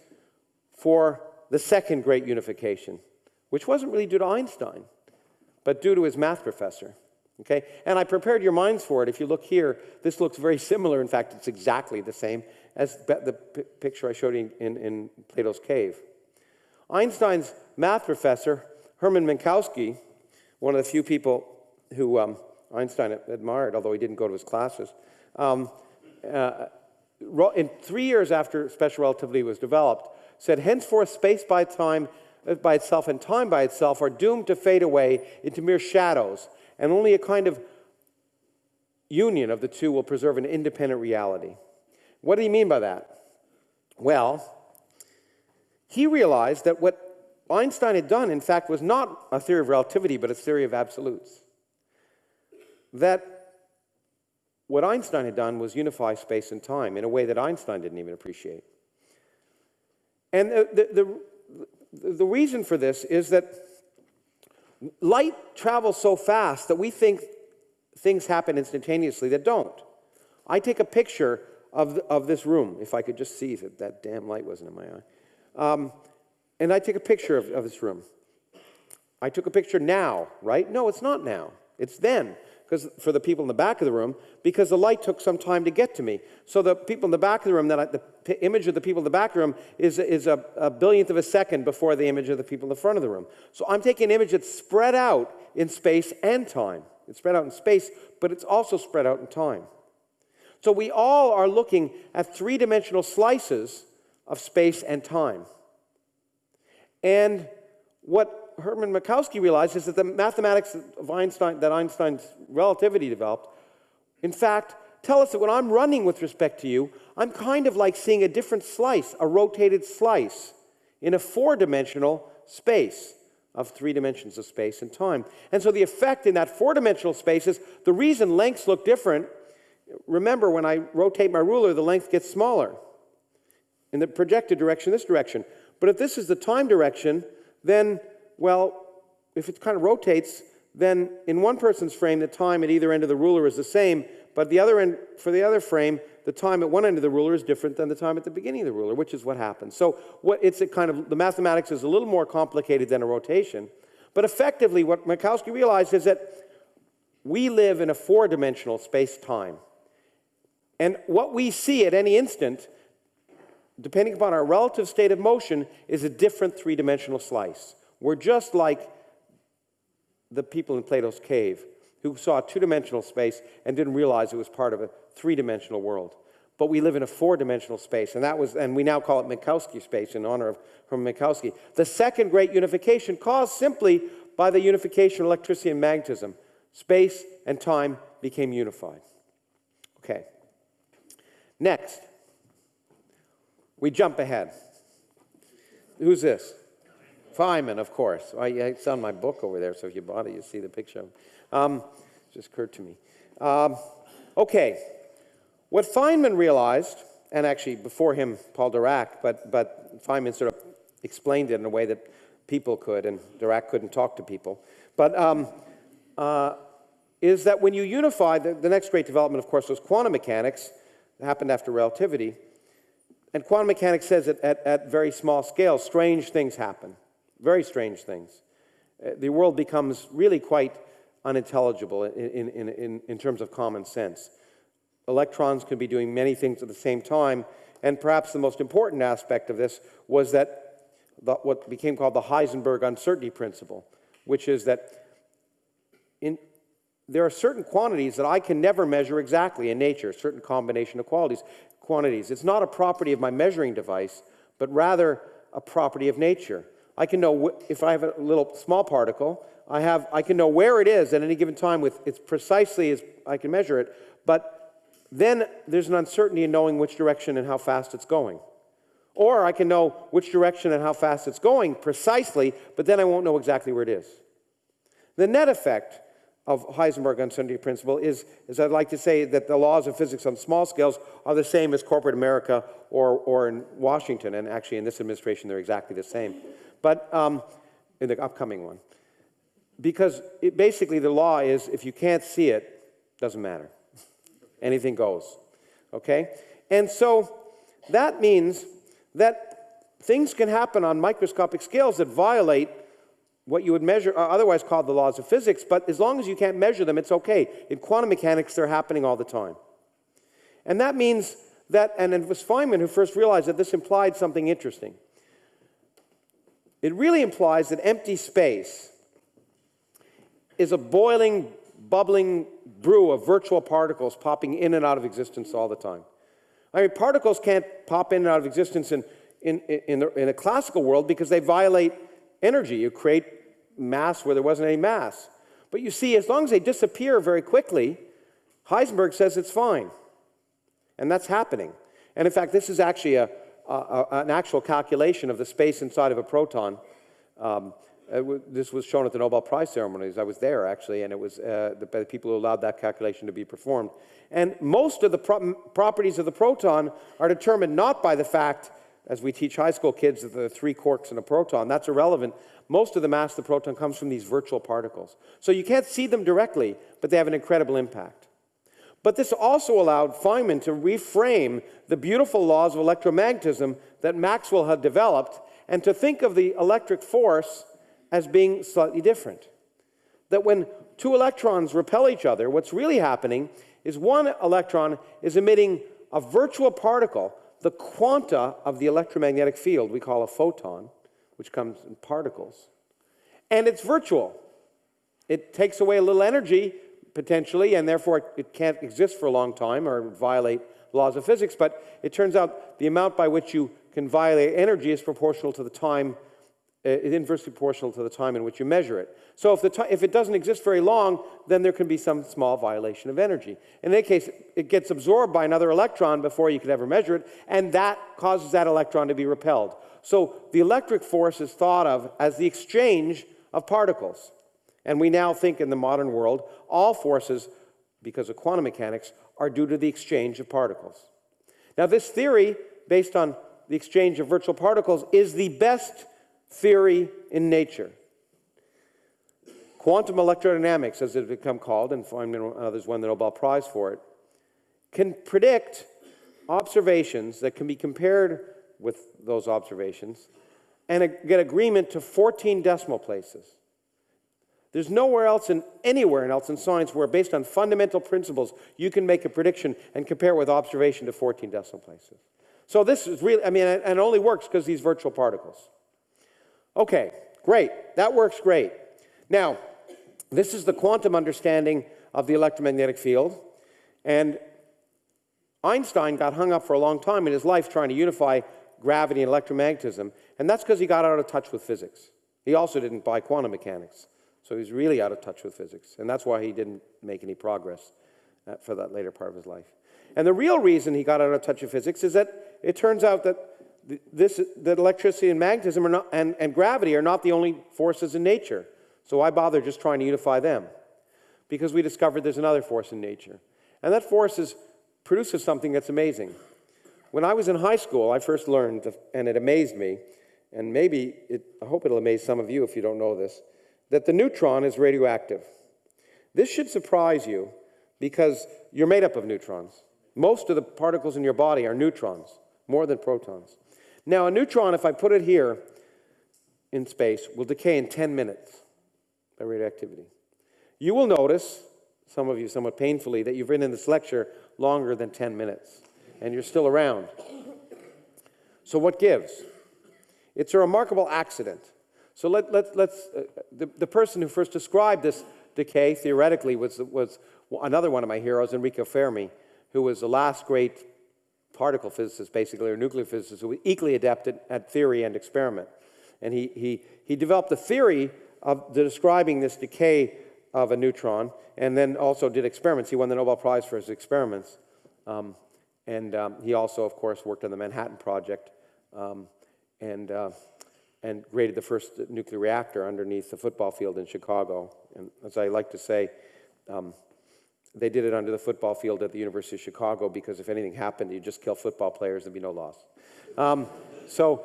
for the second great unification, which wasn't really due to Einstein, but due to his math professor. Okay? And I prepared your minds for it. If you look here, this looks very similar. In fact, it's exactly the same as the picture I showed you in, in Plato's cave. Einstein's math professor, Hermann Minkowski, one of the few people who um, Einstein admired, although he didn't go to his classes, um, uh, in three years after special relativity was developed, said, henceforth space by time uh, by itself and time by itself are doomed to fade away into mere shadows, and only a kind of union of the two will preserve an independent reality. What do you mean by that? Well, he realized that what Einstein had done, in fact, was not a theory of relativity, but a theory of absolutes. That what Einstein had done was unify space and time in a way that Einstein didn't even appreciate. And the, the, the, the reason for this is that light travels so fast that we think things happen instantaneously that don't. I take a picture of, of this room, if I could just see that that damn light wasn't in my eye. Um, and I take a picture of, of this room. I took a picture now, right? No, it's not now. It's then because for the people in the back of the room because the light took some time to get to me. So the people in the back of the room, that I, the image of the people in the back room is, is a, a billionth of a second before the image of the people in the front of the room. So I'm taking an image that's spread out in space and time. It's spread out in space, but it's also spread out in time. So we all are looking at three dimensional slices of space and time. And what Hermann Minkowski realized is that the mathematics of Einstein, that Einstein's relativity developed, in fact, tell us that when I'm running with respect to you, I'm kind of like seeing a different slice, a rotated slice, in a four dimensional space of three dimensions of space and time. And so the effect in that four dimensional space is the reason lengths look different. Remember, when I rotate my ruler, the length gets smaller in the projected direction, this direction. But if this is the time direction, then well, if it kind of rotates, then in one person's frame, the time at either end of the ruler is the same, but the other end, for the other frame, the time at one end of the ruler is different than the time at the beginning of the ruler, which is what happens. So what it's a kind of the mathematics is a little more complicated than a rotation, but effectively, what Minkowski realized is that we live in a four-dimensional space-time, and what we see at any instant, depending upon our relative state of motion, is a different three-dimensional slice. We're just like the people in Plato's cave who saw two dimensional space and didn't realize it was part of a three dimensional world. But we live in a four dimensional space, and that was, and we now call it Minkowski space in honor of Hermann Minkowski. The second great unification caused simply by the unification of electricity and magnetism. Space and time became unified. Okay. Next, we jump ahead. Who's this? Feynman, of course. I, it's on my book over there, so if you bought it, you see the picture. Um, just occurred to me. Um, okay, what Feynman realized, and actually before him, Paul Dirac, but, but Feynman sort of explained it in a way that people could, and Dirac couldn't talk to people, but um, uh, is that when you unify, the, the next great development, of course, was quantum mechanics. It happened after relativity. And quantum mechanics says that at, at very small scale, strange things happen. Very strange things. Uh, the world becomes really quite unintelligible in, in, in, in terms of common sense. Electrons can be doing many things at the same time, and perhaps the most important aspect of this was that the, what became called the Heisenberg uncertainty principle, which is that in, there are certain quantities that I can never measure exactly in nature, certain combination of qualities, quantities. It's not a property of my measuring device, but rather a property of nature. I can know if I have a little small particle, I, have, I can know where it is at any given time with it's precisely as I can measure it, but then there's an uncertainty in knowing which direction and how fast it's going. Or I can know which direction and how fast it's going precisely, but then I won't know exactly where it is. The net effect of Heisenberg uncertainty principle is, is I'd like to say that the laws of physics on small scales are the same as corporate America or, or in Washington, and actually in this administration they're exactly the same but um, in the upcoming one. Because it, basically the law is if you can't see it, doesn't matter. Anything goes. Okay? And so that means that things can happen on microscopic scales that violate what you would measure, uh, otherwise called the laws of physics, but as long as you can't measure them, it's okay. In quantum mechanics, they're happening all the time. And that means that, and it was Feynman who first realized that this implied something interesting. It really implies that empty space is a boiling, bubbling brew of virtual particles popping in and out of existence all the time. I mean, particles can't pop in and out of existence in, in, in, the, in a classical world because they violate energy. You create mass where there wasn't any mass. But you see, as long as they disappear very quickly, Heisenberg says it's fine. And that's happening. And in fact, this is actually a, a, a an actual calculation of the space inside of a proton. Um, this was shown at the Nobel Prize ceremonies. I was there, actually, and it was uh, the, the, people who allowed that calculation to be performed. And most of the pro properties of the proton are determined not by the fact, as we teach high school kids, that there are three quarks in a proton. That's irrelevant. Most of the mass of the proton comes from these virtual particles. So you can't see them directly, but they have an incredible impact. But this also allowed Feynman to reframe the beautiful laws of electromagnetism that Maxwell had developed and to think of the electric force as being slightly different. That when two electrons repel each other, what's really happening is one electron is emitting a virtual particle, the quanta of the electromagnetic field we call a photon, which comes in particles. And it's virtual. It takes away a little energy, potentially, and therefore it can't exist for a long time or violate laws of physics, but it turns out the amount by which you can violate energy is proportional to the time, Uh, is inversely proportional to the time in which you measure it. So if, the if it doesn't exist very long, then there can be some small violation of energy. In that case, it gets absorbed by another electron before you could ever measure it, and that causes that electron to be repelled. So the electric force is thought of as the exchange of particles. And we now think in the modern world, all forces, because of quantum mechanics, are due to the exchange of particles. Now, this theory, based on the exchange of virtual particles, is the best theory in nature. Quantum electrodynamics, as it has become called, and and others won the Nobel Prize for it, can predict observations that can be compared with those observations and get agreement to 14 decimal places. There's nowhere else in anywhere else in science where, based on fundamental principles, you can make a prediction and compare with observation to 14 decimal places. So this is really, I mean, and it only works because these virtual particles. Okay, great. That works great. Now, this is the quantum understanding of the electromagnetic field. And Einstein got hung up for a long time in his life trying to unify gravity and electromagnetism, and that's because he got out of touch with physics. He also didn't buy quantum mechanics. So he's really out of touch with physics, and that's why he didn't make any progress uh, for that later part of his life. And the real reason he got out of touch with physics is that it turns out that this, that electricity and magnetism are not, and, and gravity are not the only forces in nature. So why bother just trying to unify them? Because we discovered there's another force in nature. And that force is, produces something that's amazing. When I was in high school, I first learned, and it amazed me, and maybe it, I hope it'll amaze some of you if you don't know this, that the neutron is radioactive. This should surprise you because you're made up of neutrons. Most of the particles in your body are neutrons, more than protons. Now, a neutron, if I put it here in space, will decay in 10 minutes by radioactivity. You will notice, some of you somewhat painfully, that you've been in this lecture longer than 10 minutes, and you're still around. So, what gives? It's a remarkable accident. So let, let, let's, uh, the, the person who first described this decay theoretically was, was another one of my heroes, Enrico Fermi, who was the last great particle physicist, basically, or nuclear physicist, who was equally adept at, at theory and experiment. And he, he, he developed a theory of describing this decay of a neutron, and then also did experiments. He won the Nobel Prize for his experiments. Um, and um, he also, of course, worked on the Manhattan Project. Um, and uh, and created the first nuclear reactor underneath the football field in Chicago. And as I like to say, um, they did it under the football field at the University of Chicago because if anything happened, you just kill football players, there'd be no loss. Um, so,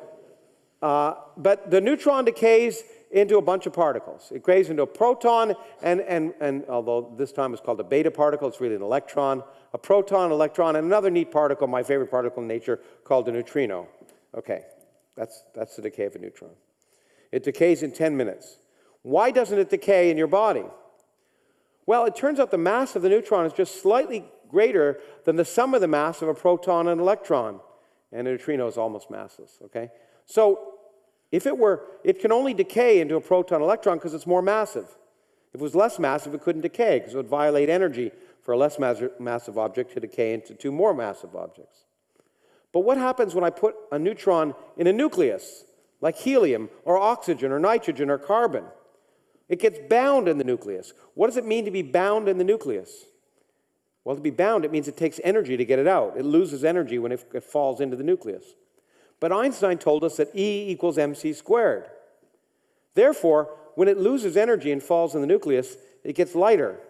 uh, but the neutron decays into a bunch of particles. It decays into a proton, and, and, and although this time it's called a beta particle, it's really an electron, a proton, electron, and another neat particle, my favorite particle in nature, called a neutrino. Okay, that's, that's the decay of a neutron. It decays in 10 minutes. Why doesn't it decay in your body? Well, it turns out the mass of the neutron is just slightly greater than the sum of the mass of a proton and electron. And a neutrino is almost massless, okay? So if it were, it can only decay into a proton electron because it's more massive. If it was less massive, it couldn't decay because it would violate energy for a less massive object to decay into two more massive objects. But what happens when I put a neutron in a nucleus, like helium or oxygen or nitrogen or carbon. It gets bound in the nucleus. What does it mean to be bound in the nucleus? Well, to be bound, it means it takes energy to get it out. It loses energy when it, falls into the nucleus. But Einstein told us that E equals mc squared. Therefore, when it loses energy and falls in the nucleus, it gets lighter.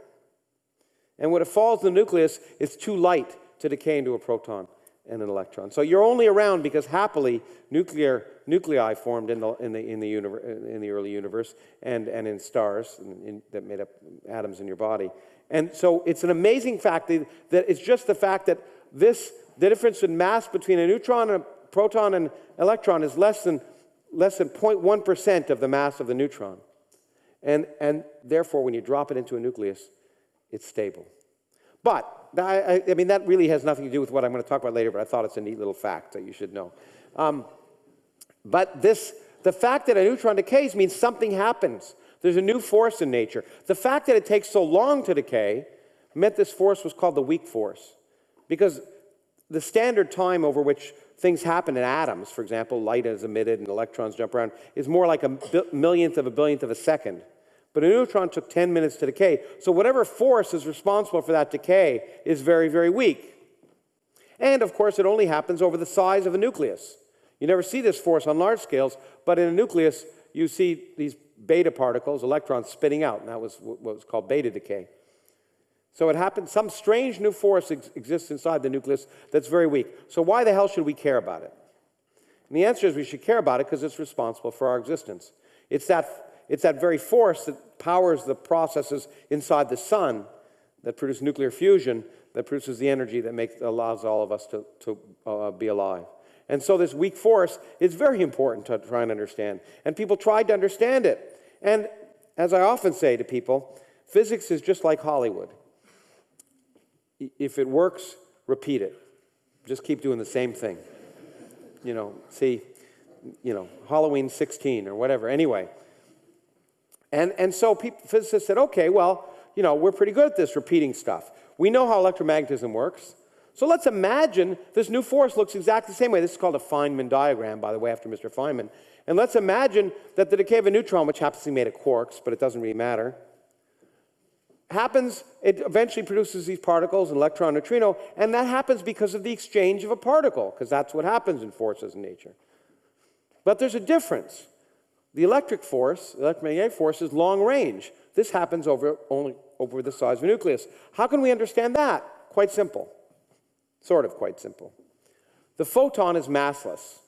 And when it falls in the nucleus, it's too light to decay into a proton and an electron. So you're only around because happily nuclear nuclei formed in the, in the, in the, universe, in the early universe and, and in stars in, in, that made up atoms in your body. And so it's an amazing fact that, that it's just the fact that this, the difference in mass between a neutron and a proton and electron is less than, less than 0.1% of the mass of the neutron. And, and therefore, when you drop it into a nucleus, it's stable. But I, I, mean, that really has nothing to do with what I'm going to talk about later, but I thought it's a neat little fact that you should know. Um, but this, the fact that a neutron decays means something happens. There's a new force in nature. The fact that it takes so long to decay meant this force was called the weak force. Because the standard time over which things happen in atoms, for example, light is emitted and electrons jump around, is more like a millionth of a billionth of a second. But a neutron took 10 minutes to decay. So whatever force is responsible for that decay is very, very weak. And of course, it only happens over the size of a nucleus. You never see this force on large scales, but in a nucleus, you see these beta particles, electrons spitting out, and that was what was called beta decay. So it happens, some strange new force ex exists inside the nucleus that's very weak. So why the hell should we care about it? And the answer is we should care about it because it's responsible for our existence. It's that it's that very force that powers the processes inside the sun that produce nuclear fusion that produces the energy that makes, allows all of us to, to uh, be alive. And so this weak force is very important to try and understand. And people tried to understand it. And as I often say to people, physics is just like Hollywood. If it works, repeat it. Just keep doing the same thing. You know, see, you know, Halloween 16 or whatever. Anyway, and, and so people, physicists said, okay, well, you know, we're pretty good at this repeating stuff. We know how electromagnetism works. So let's imagine this new force looks exactly the same way. This is called a Feynman diagram, by the way, after Mr. Feynman. And let's imagine that the decay of a neutron, which happens to be made of quarks, but it doesn't really matter, happens, it eventually produces these particles, electron, neutrino, and that happens because of the exchange of a particle, because that's what happens in forces in nature. But there's a difference. The electric force, the electromagnetic force, is long range. This happens over only over the size of a nucleus. How can we understand that? Quite simple. Sort of quite simple. The photon is massless.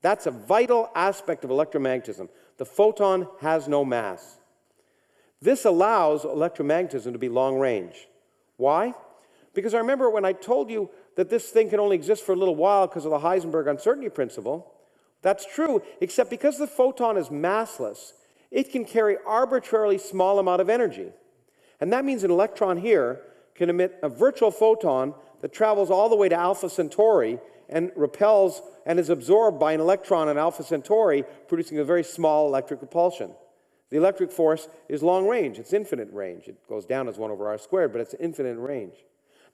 That's a vital aspect of electromagnetism. The photon has no mass. This allows electromagnetism to be long range. Why? Because I remember when I told you that this thing can only exist for a little while because of the Heisenberg uncertainty principle, that's true, except because the photon is massless, it can carry arbitrarily small amount of energy. And that means an electron here can emit a virtual photon that travels all the way to Alpha Centauri and repels and is absorbed by an electron in Alpha Centauri, producing a very small electric repulsion. The electric force is long range, it's infinite range. It goes down as 1 over r squared, but it's infinite range.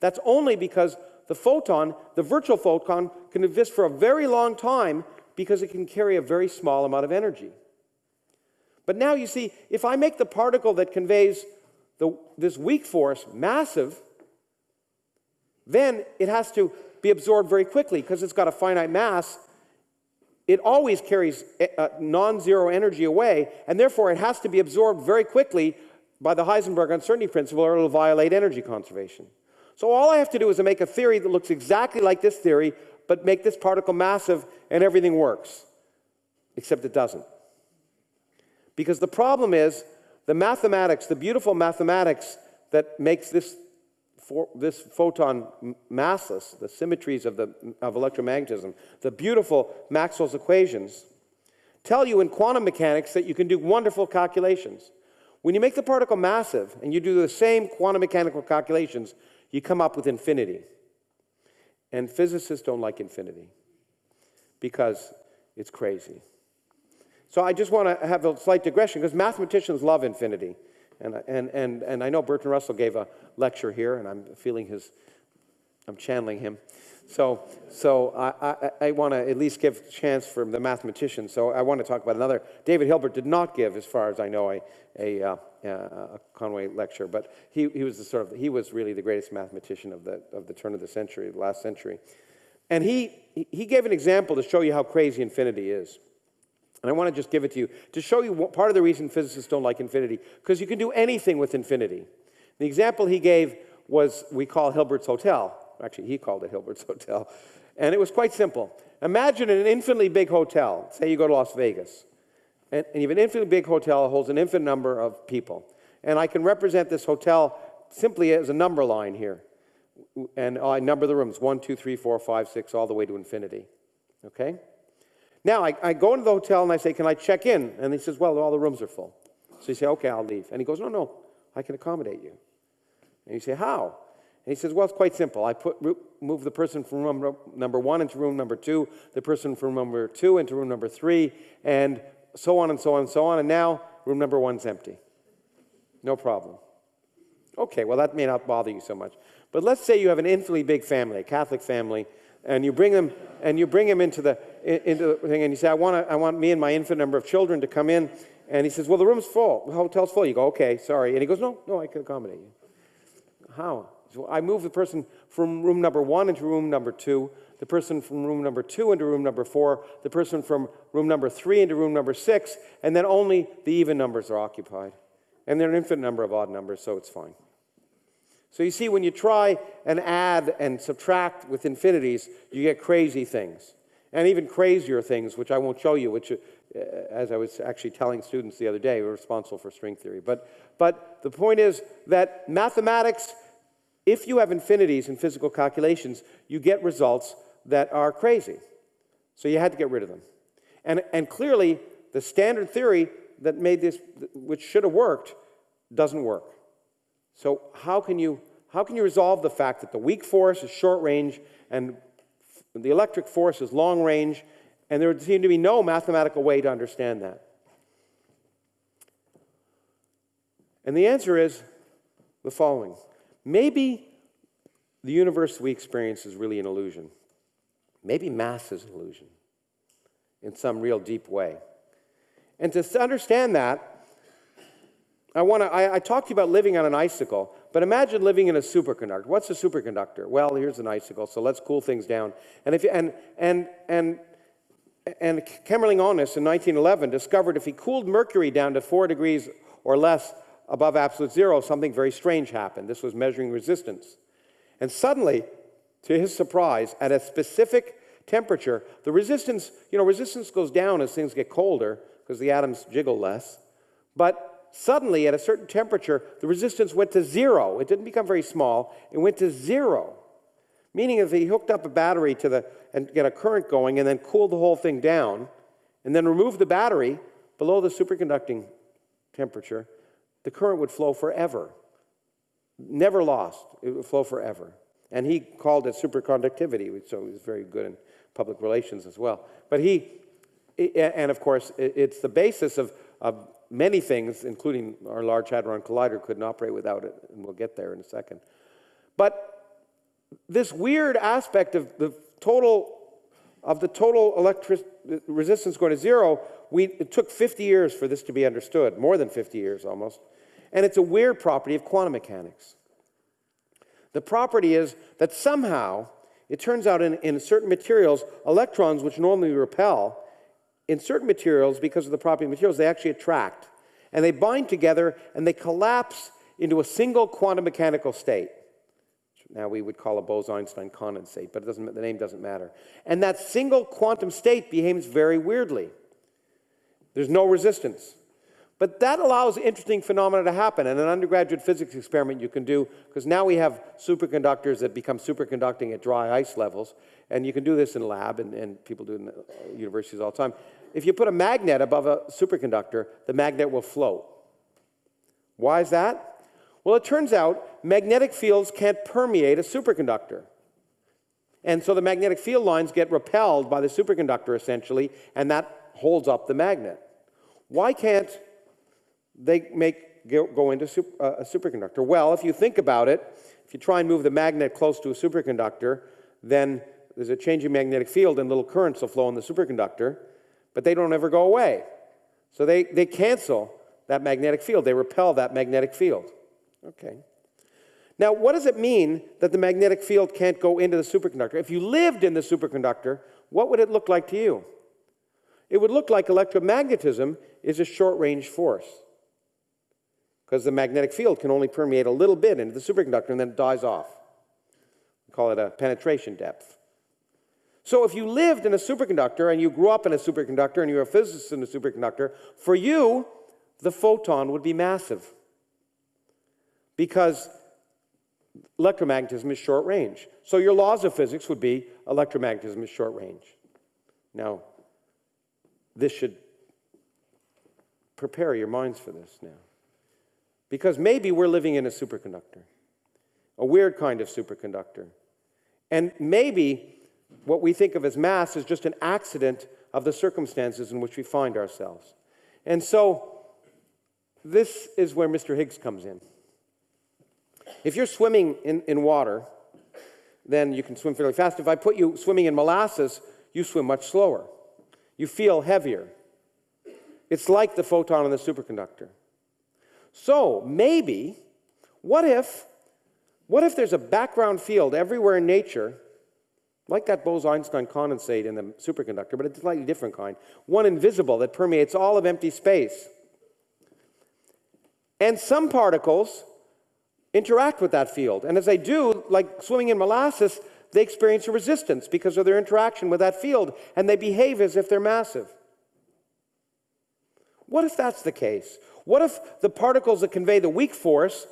That's only because the photon, the virtual photon, can exist for a very long time because it can carry a very small amount of energy. But now you see, if I make the particle that conveys the, this weak force massive, then it has to be absorbed very quickly because it's got a finite mass. It always carries eh, uh, non zero energy away, and therefore it has to be absorbed very quickly by the Heisenberg uncertainty principle or it'll violate energy conservation. So all I have to do is to make a theory that looks exactly like this theory, but make this particle massive and everything works. Except it doesn't. Because the problem is the mathematics, the beautiful mathematics that makes this, for, this photon massless, the symmetries of, the, of electromagnetism, the beautiful Maxwell's equations, tell you in quantum mechanics that you can do wonderful calculations. When you make the particle massive and you do the same quantum mechanical calculations, you come up with infinity. And physicists don't like infinity because it's crazy. So I just want to have a slight digression because mathematicians love infinity. And, and, and, and I know Bertrand Russell gave a lecture here, and I'm feeling his I'm channeling him. So, so I, I, I want to at least give a chance for the mathematicians. So I want to talk about another. David Hilbert did not give, as far as I know, a, a, uh, Uh, a Conway lecture, but he, he was the sort of he was really the greatest mathematician of the of the turn of the century, the last century, and he he gave an example to show you how crazy infinity is. And I want to just give it to you to show you what, part of the reason physicists don't like infinity, because you can do anything with infinity. The example he gave was we call Hilbert's Hotel. Actually, he called it Hilbert's [laughs] Hotel. And it was quite simple. Imagine an infinitely big hotel. Say you go to Las Vegas. And, you have an infinitely big hotel that holds an infinite number of people. And I can represent this hotel simply as a number line here. And I number the rooms one, two, three, four, five, six, all the way to infinity. Okay? Now, I, I go into the hotel and I say, Can I check in? And he says, Well, all the rooms are full. So you say, Okay, I'll leave. And he goes, No, no, I can accommodate you. And you say, How? And he says, Well, it's quite simple. I put, move the person from room number one into room number two, the person from room number two into room number three, and so on and so on and so on. And now room number one's empty. No problem. Okay, well, that may not bother you so much. But let's say you have an infinitely big family, a Catholic family, and you bring them and you bring them into the into the thing, and you say, I want I want me and my infinite number of children to come in. And he says, Well, the room's full. The hotel's full. You go, Okay, sorry. And he goes, No, no, I can accommodate you. How? So I move the person from room number one into room number two, the person from room number two into room number four, the person from room number three into room number six, and then only the even numbers are occupied. And there are an infinite number of odd numbers, so it's fine. So you see, when you try and add and subtract with infinities, you get crazy things. And even crazier things, which I won't show you, which, uh, as I was actually telling students the other day, were responsible for string theory. But, but the point is that mathematics if you have infinities in physical calculations, you get results that are crazy. So you had to get rid of them. And, and clearly, the standard theory that made this, which should have worked, doesn't work. So how can you, how can you resolve the fact that the weak force is short range and the electric force is long range, and there would seem to be no mathematical way to understand that? And the answer is the following. Maybe the universe we experience is really an illusion. Maybe mass is an illusion in some real deep way. And to understand that, I want to. I, I, talked to you about living on an icicle, but imagine living in a superconductor. What's a superconductor? Well, here's an icicle, so let's cool things down. And if and and and and Kamerlingh Onnes in 1911 discovered if he cooled mercury down to four degrees or less, above absolute zero, something very strange happened. This was measuring resistance. And suddenly, to his surprise, at a specific temperature, the resistance, you know, resistance goes down as things get colder because the atoms jiggle less. But suddenly, at a certain temperature, the resistance went to zero. It didn't become very small, it went to zero. Meaning, if he hooked up a battery to the and get a current going and then cooled the whole thing down, and then removed the battery below the superconducting temperature, the current would flow forever. Never lost. It would flow forever. And he called it superconductivity, so he was very good in public relations as well. But he, and of course, it's the basis of, of many things, including our Large Hadron Collider couldn't operate without it, and we'll get there in a second. But this weird aspect of the total of the total electric resistance going to zero, we, it took 50 years for this to be understood, more than 50 years almost. And it's a weird property of quantum mechanics. The property is that somehow, it turns out in, in certain materials, electrons which normally repel, in certain materials, because of the property of materials, they actually attract. And they bind together and they collapse into a single quantum mechanical state. Now we would call a Bose-Einstein condensate, but the name doesn't matter. And that single quantum state behaves very weirdly. There's no resistance. But that allows interesting phenomena to happen. And an undergraduate physics experiment you can do, because now we have superconductors that become superconducting at dry ice levels. And you can do this in lab, and, and people do it in uh, universities all the time. If you put a magnet above a superconductor, the magnet will float. Why is that? Well, it turns out magnetic fields can't permeate a superconductor. And so the magnetic field lines get repelled by the superconductor essentially, and that holds up the magnet. Why can't they make go into uh, a superconductor? Well, if you think about it, if you try and move the magnet close to a superconductor, then there's a changing magnetic field and little currents will flow in the superconductor, but they don't ever go away. So they, they cancel that magnetic field. They repel that magnetic field. Okay. Now, what does it mean that the magnetic field can't go into the superconductor? If you lived in the superconductor, what would it look like to you? It would look like electromagnetism is a short range force because the magnetic field can only permeate a little bit into the superconductor and then it dies off. We call it a penetration depth. So if you lived in a superconductor and you grew up in a superconductor and you're a physicist in a superconductor, for you, the photon would be massive because electromagnetism is short range. So your laws of physics would be electromagnetism is short range. Now, this should prepare your minds for this now. Because maybe we're living in a superconductor, a weird kind of superconductor. And maybe what we think of as mass is just an accident of the circumstances in which we find ourselves. And so, this is where Mr. Higgs comes in. If you're swimming in, in water, then you can swim fairly fast. If I put you swimming in molasses, you swim much slower. You feel heavier. It's like the photon in the superconductor. So maybe, what if, what if there's a background field everywhere in nature, like that Bose-Einstein condensate in the superconductor, but a slightly different kind, one invisible that permeates all of empty space. And some particles interact with that field. And as they do, like swimming in molasses, they experience a resistance because of their interaction with that field, and they behave as if they're massive. What if that's the case? What if the particles that convey the weak force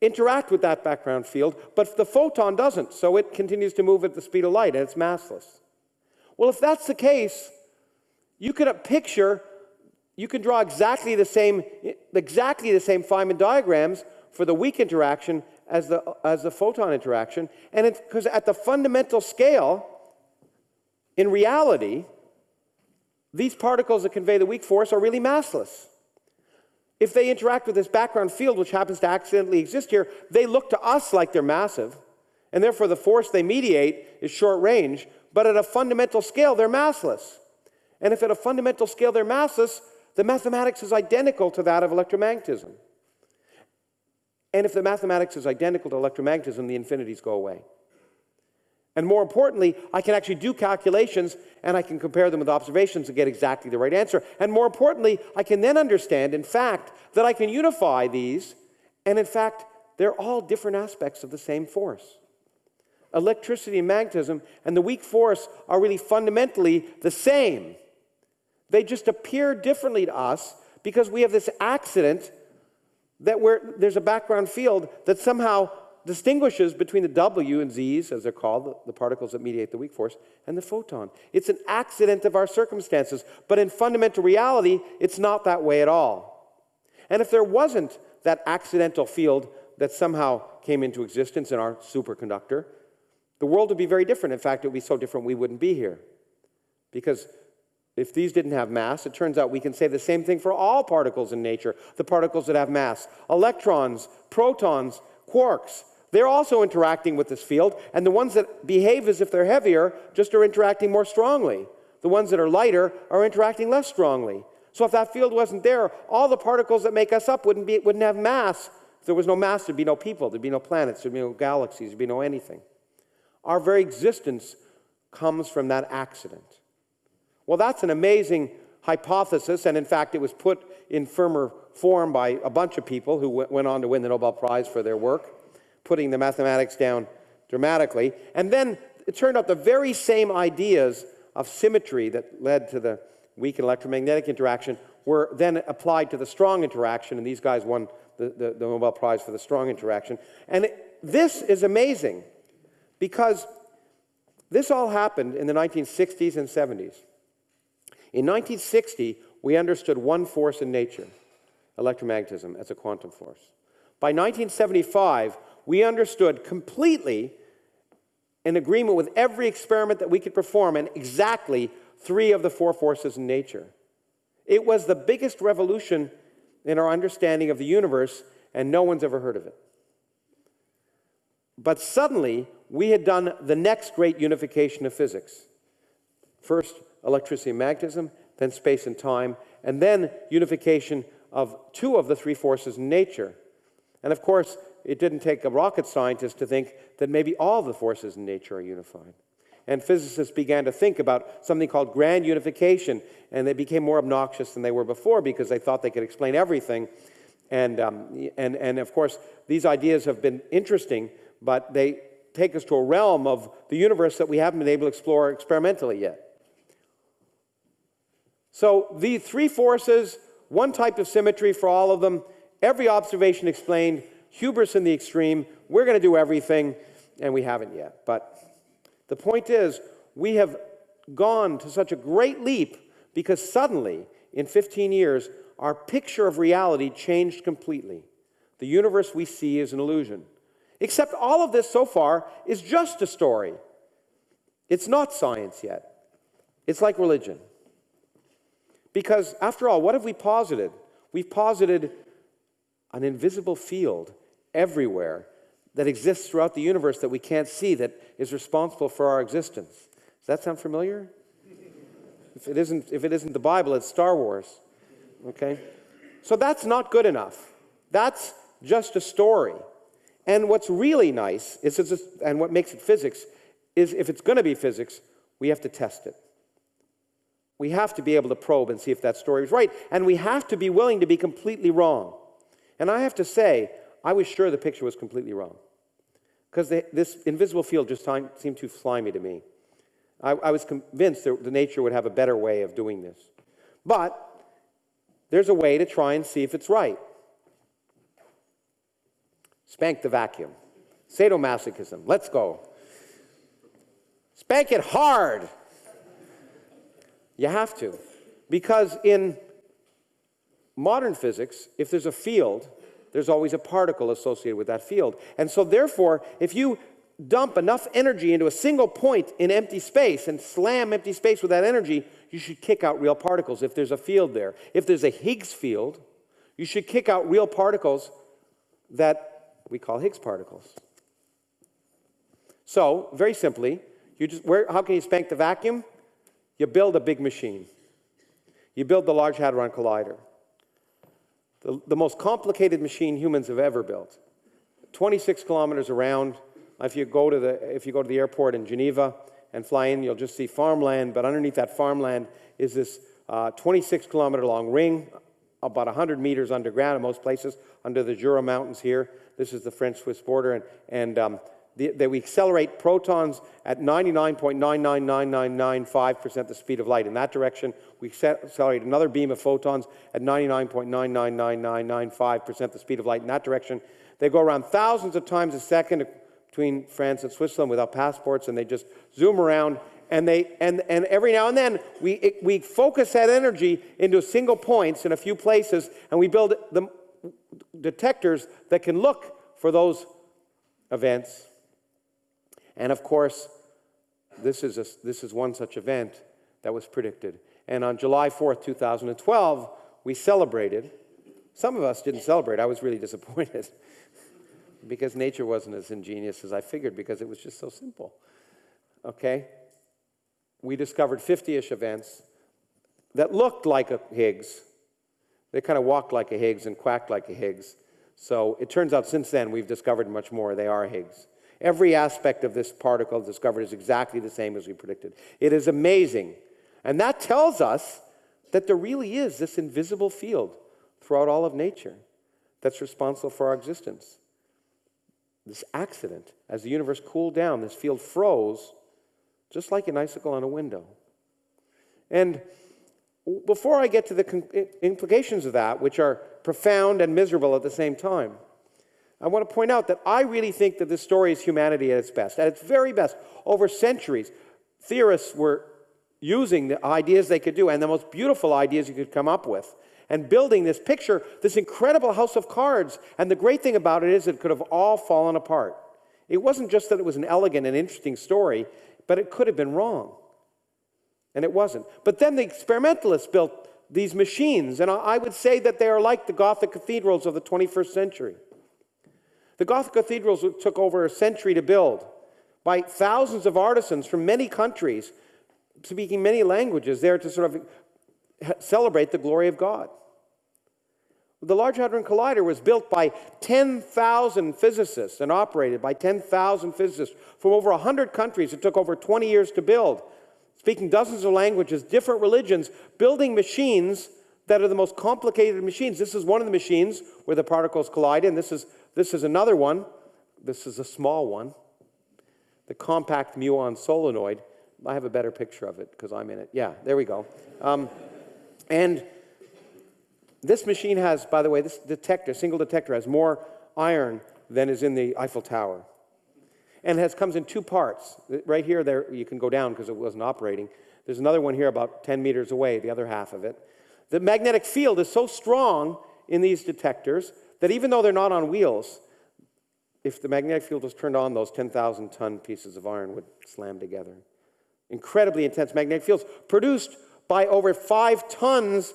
interact with that background field, but the photon doesn't, so it continues to move at the speed of light and it's massless? Well, if that's the case, you can uh, picture, you can draw exactly the same, exactly the same Feynman diagrams for the weak interaction as the, as the photon interaction. And it's because at the fundamental scale, in reality, these particles that convey the weak force are really massless. If they interact with this background field, which happens to accidentally exist here, they look to us like they're massive, and therefore the force they mediate is short range, but at a fundamental scale, they're massless. And if at a fundamental scale they're massless, the mathematics is identical to that of electromagnetism. And if the mathematics is identical to electromagnetism, the infinities go away. And more importantly, I can actually do calculations and I can compare them with observations and get exactly the right answer. And more importantly, I can then understand, in fact, that I can unify these, and in fact, they're all different aspects of the same force. Electricity and magnetism and the weak force are really fundamentally the same. They just appear differently to us because we have this accident that there's a background field that somehow distinguishes between the W and Z's, as they're called, the particles that mediate the weak force, and the photon. It's an accident of our circumstances, but in fundamental reality, it's not that way at all. And if there wasn't that accidental field that somehow came into existence in our superconductor, the world would be very different. In fact, it would be so different we wouldn't be here. Because if these didn't have mass, it turns out we can say the same thing for all particles in nature, the particles that have mass. Electrons, protons, quarks, they're also interacting with this field, and the ones that behave as if they're heavier just are interacting more strongly. The ones that are lighter are interacting less strongly. So if that field wasn't there, all the particles that make us up wouldn't, be, wouldn't have mass. If there was no mass, there'd be no people, there'd be no planets, there'd be no galaxies, there'd be no anything. Our very existence comes from that accident. Well, that's an amazing hypothesis, and in fact, it was put in firmer form by a bunch of people who went on to win the Nobel Prize for their work, putting the mathematics down dramatically. And then it turned out the very same ideas of symmetry that led to the weak electromagnetic interaction were then applied to the strong interaction, and these guys won the, the, the Nobel Prize for the strong interaction. And it, this is amazing because this all happened in the 1960s and 70s. In 1960, we understood one force in nature, electromagnetism, as a quantum force. By 1975, we understood completely, in agreement with every experiment that we could perform, and exactly three of the four forces in nature. It was the biggest revolution in our understanding of the universe, and no one's ever heard of it. But suddenly, we had done the next great unification of physics. First, electricity and magnetism, then space and time, and then unification of two of the three forces in nature. And of course, it didn't take a rocket scientist to think that maybe all the forces in nature are unified. And physicists began to think about something called grand unification, and they became more obnoxious than they were before because they thought they could explain everything. And, um, and, and of course, these ideas have been interesting, but they take us to a realm of the universe that we haven't been able to explore experimentally yet. So, the three forces, one type of symmetry for all of them, every observation explained, hubris in the extreme, we're going to do everything, and we haven't yet. But the point is, we have gone to such a great leap because suddenly, in 15 years, our picture of reality changed completely. The universe we see is an illusion. Except all of this so far is just a story. It's not science yet. It's like religion. Because, after all, what have we posited? We've posited an invisible field everywhere that exists throughout the universe that we can't see that is responsible for our existence. Does that sound familiar? If it isn't, if it isn't the Bible, it's Star Wars. Okay? So that's not good enough. That's just a story. And what's really nice is, and what makes it physics, is if it's going to be physics, we have to test it. We have to be able to probe and see if that story is right. And we have to be willing to be completely wrong. And I have to say, I was sure the picture was completely wrong. Because this invisible field just seemed too slimy to me. I, I was convinced that the nature would have a better way of doing this. But there's a way to try and see if it's right. Spank the vacuum. Sadomasochism. Let's go. Spank it hard. You have to. Because in modern physics, if there's a field, there's always a particle associated with that field. And so, therefore, if you dump enough energy into a single point in empty space and slam empty space with that energy, you should kick out real particles if there's a field there. If there's a Higgs field, you should kick out real particles that we call Higgs particles. So, very simply, you just, where, how can you spank the vacuum? You build a big machine. You build the Large Hadron Collider, the, the most complicated machine humans have ever built. 26 kilometers around. If you, go to the, if you go to the airport in Geneva and fly in, you'll just see farmland, but underneath that farmland is this uh, 26 kilometer long ring, about 100 meters underground in most places, under the Jura Mountains here. This is the French Swiss border, and, and um, that we accelerate protons at 99.999995% the speed of light. In that direction, we accelerate another beam of protons at 99.999995% the speed of light. In that direction, they go around thousands of times a second between France and Switzerland without passports, and they just zoom around. And, they, and, and every now and then, we, it, we focus that energy into single points in a few places, and we build the detectors that can look for those events and of course, this is, a, this is one such event that was predicted. And on July 4th, 2012, we celebrated. Some of us didn't celebrate. I was really [laughs] disappointed because nature wasn't as ingenious as I figured because it was just so simple. Okay? We discovered 50 ish events that looked like a Higgs. They kind of walked like a Higgs and quacked like a Higgs. So it turns out since then we've discovered much more. They are Higgs. Every aspect of this particle discovered is exactly the same as we predicted. It is amazing. And that tells us that there really is this invisible field throughout all of nature that's responsible for our existence. This accident, as the universe cooled down, this field froze just like an icicle on a window. And before I get to the implications of that, which are profound and miserable at the same time, I want to point out that I really think that this story is humanity at its best, at its very best. Over centuries, theorists were using the ideas they could do and the most beautiful ideas you could come up with and building this picture, this incredible house of cards. And the great thing about it is it could have all fallen apart. It wasn't just that it was an elegant and interesting story, but it could have been wrong. And it wasn't. But then the experimentalists built these machines, and I would say that they are like the Gothic cathedrals of the 21st century. The Gothic cathedrals took over a century to build by thousands of artisans from many countries, speaking many languages, there to sort of celebrate the glory of God. The Large Hadron Collider was built by 10,000 physicists and operated by 10,000 physicists from over 100 countries. It took over 20 years to build. Speaking dozens of languages, different religions, building machines that are the most complicated machines. This is one of the machines where the particles collide, and this is, this is another one. This is a small one, the compact muon solenoid. I have a better picture of it because I'm in it. Yeah, there we go. Um, and this machine has, by the way, this detector, single detector, has more iron than is in the Eiffel Tower. And it has, comes in two parts. Right here, there you can go down because it wasn't operating. There's another one here about 10 meters away, the other half of it. The magnetic field is so strong in these detectors that even though they're not on wheels, if the magnetic field was turned on, those 10,000 ton pieces of iron would slam together. Incredibly intense magnetic fields produced by over five tons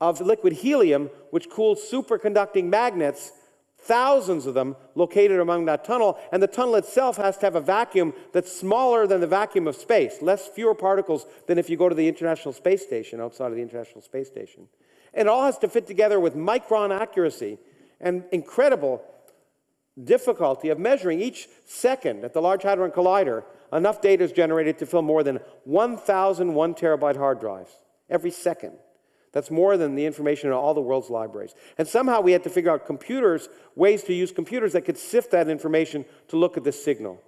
of liquid helium, which cools superconducting magnets, thousands of them located among that tunnel, and the tunnel itself has to have a vacuum that's smaller than the vacuum of space, less fewer particles than if you go to the International Space Station outside of the International Space Station. And it all has to fit together with micron accuracy and incredible difficulty of measuring each second at the Large Hadron Collider. Enough data is generated to fill more than 1,000 one terabyte hard drives every second. That's more than the information in all the world's libraries. And somehow we had to figure out computers, ways to use computers that could sift that information to look at this signal.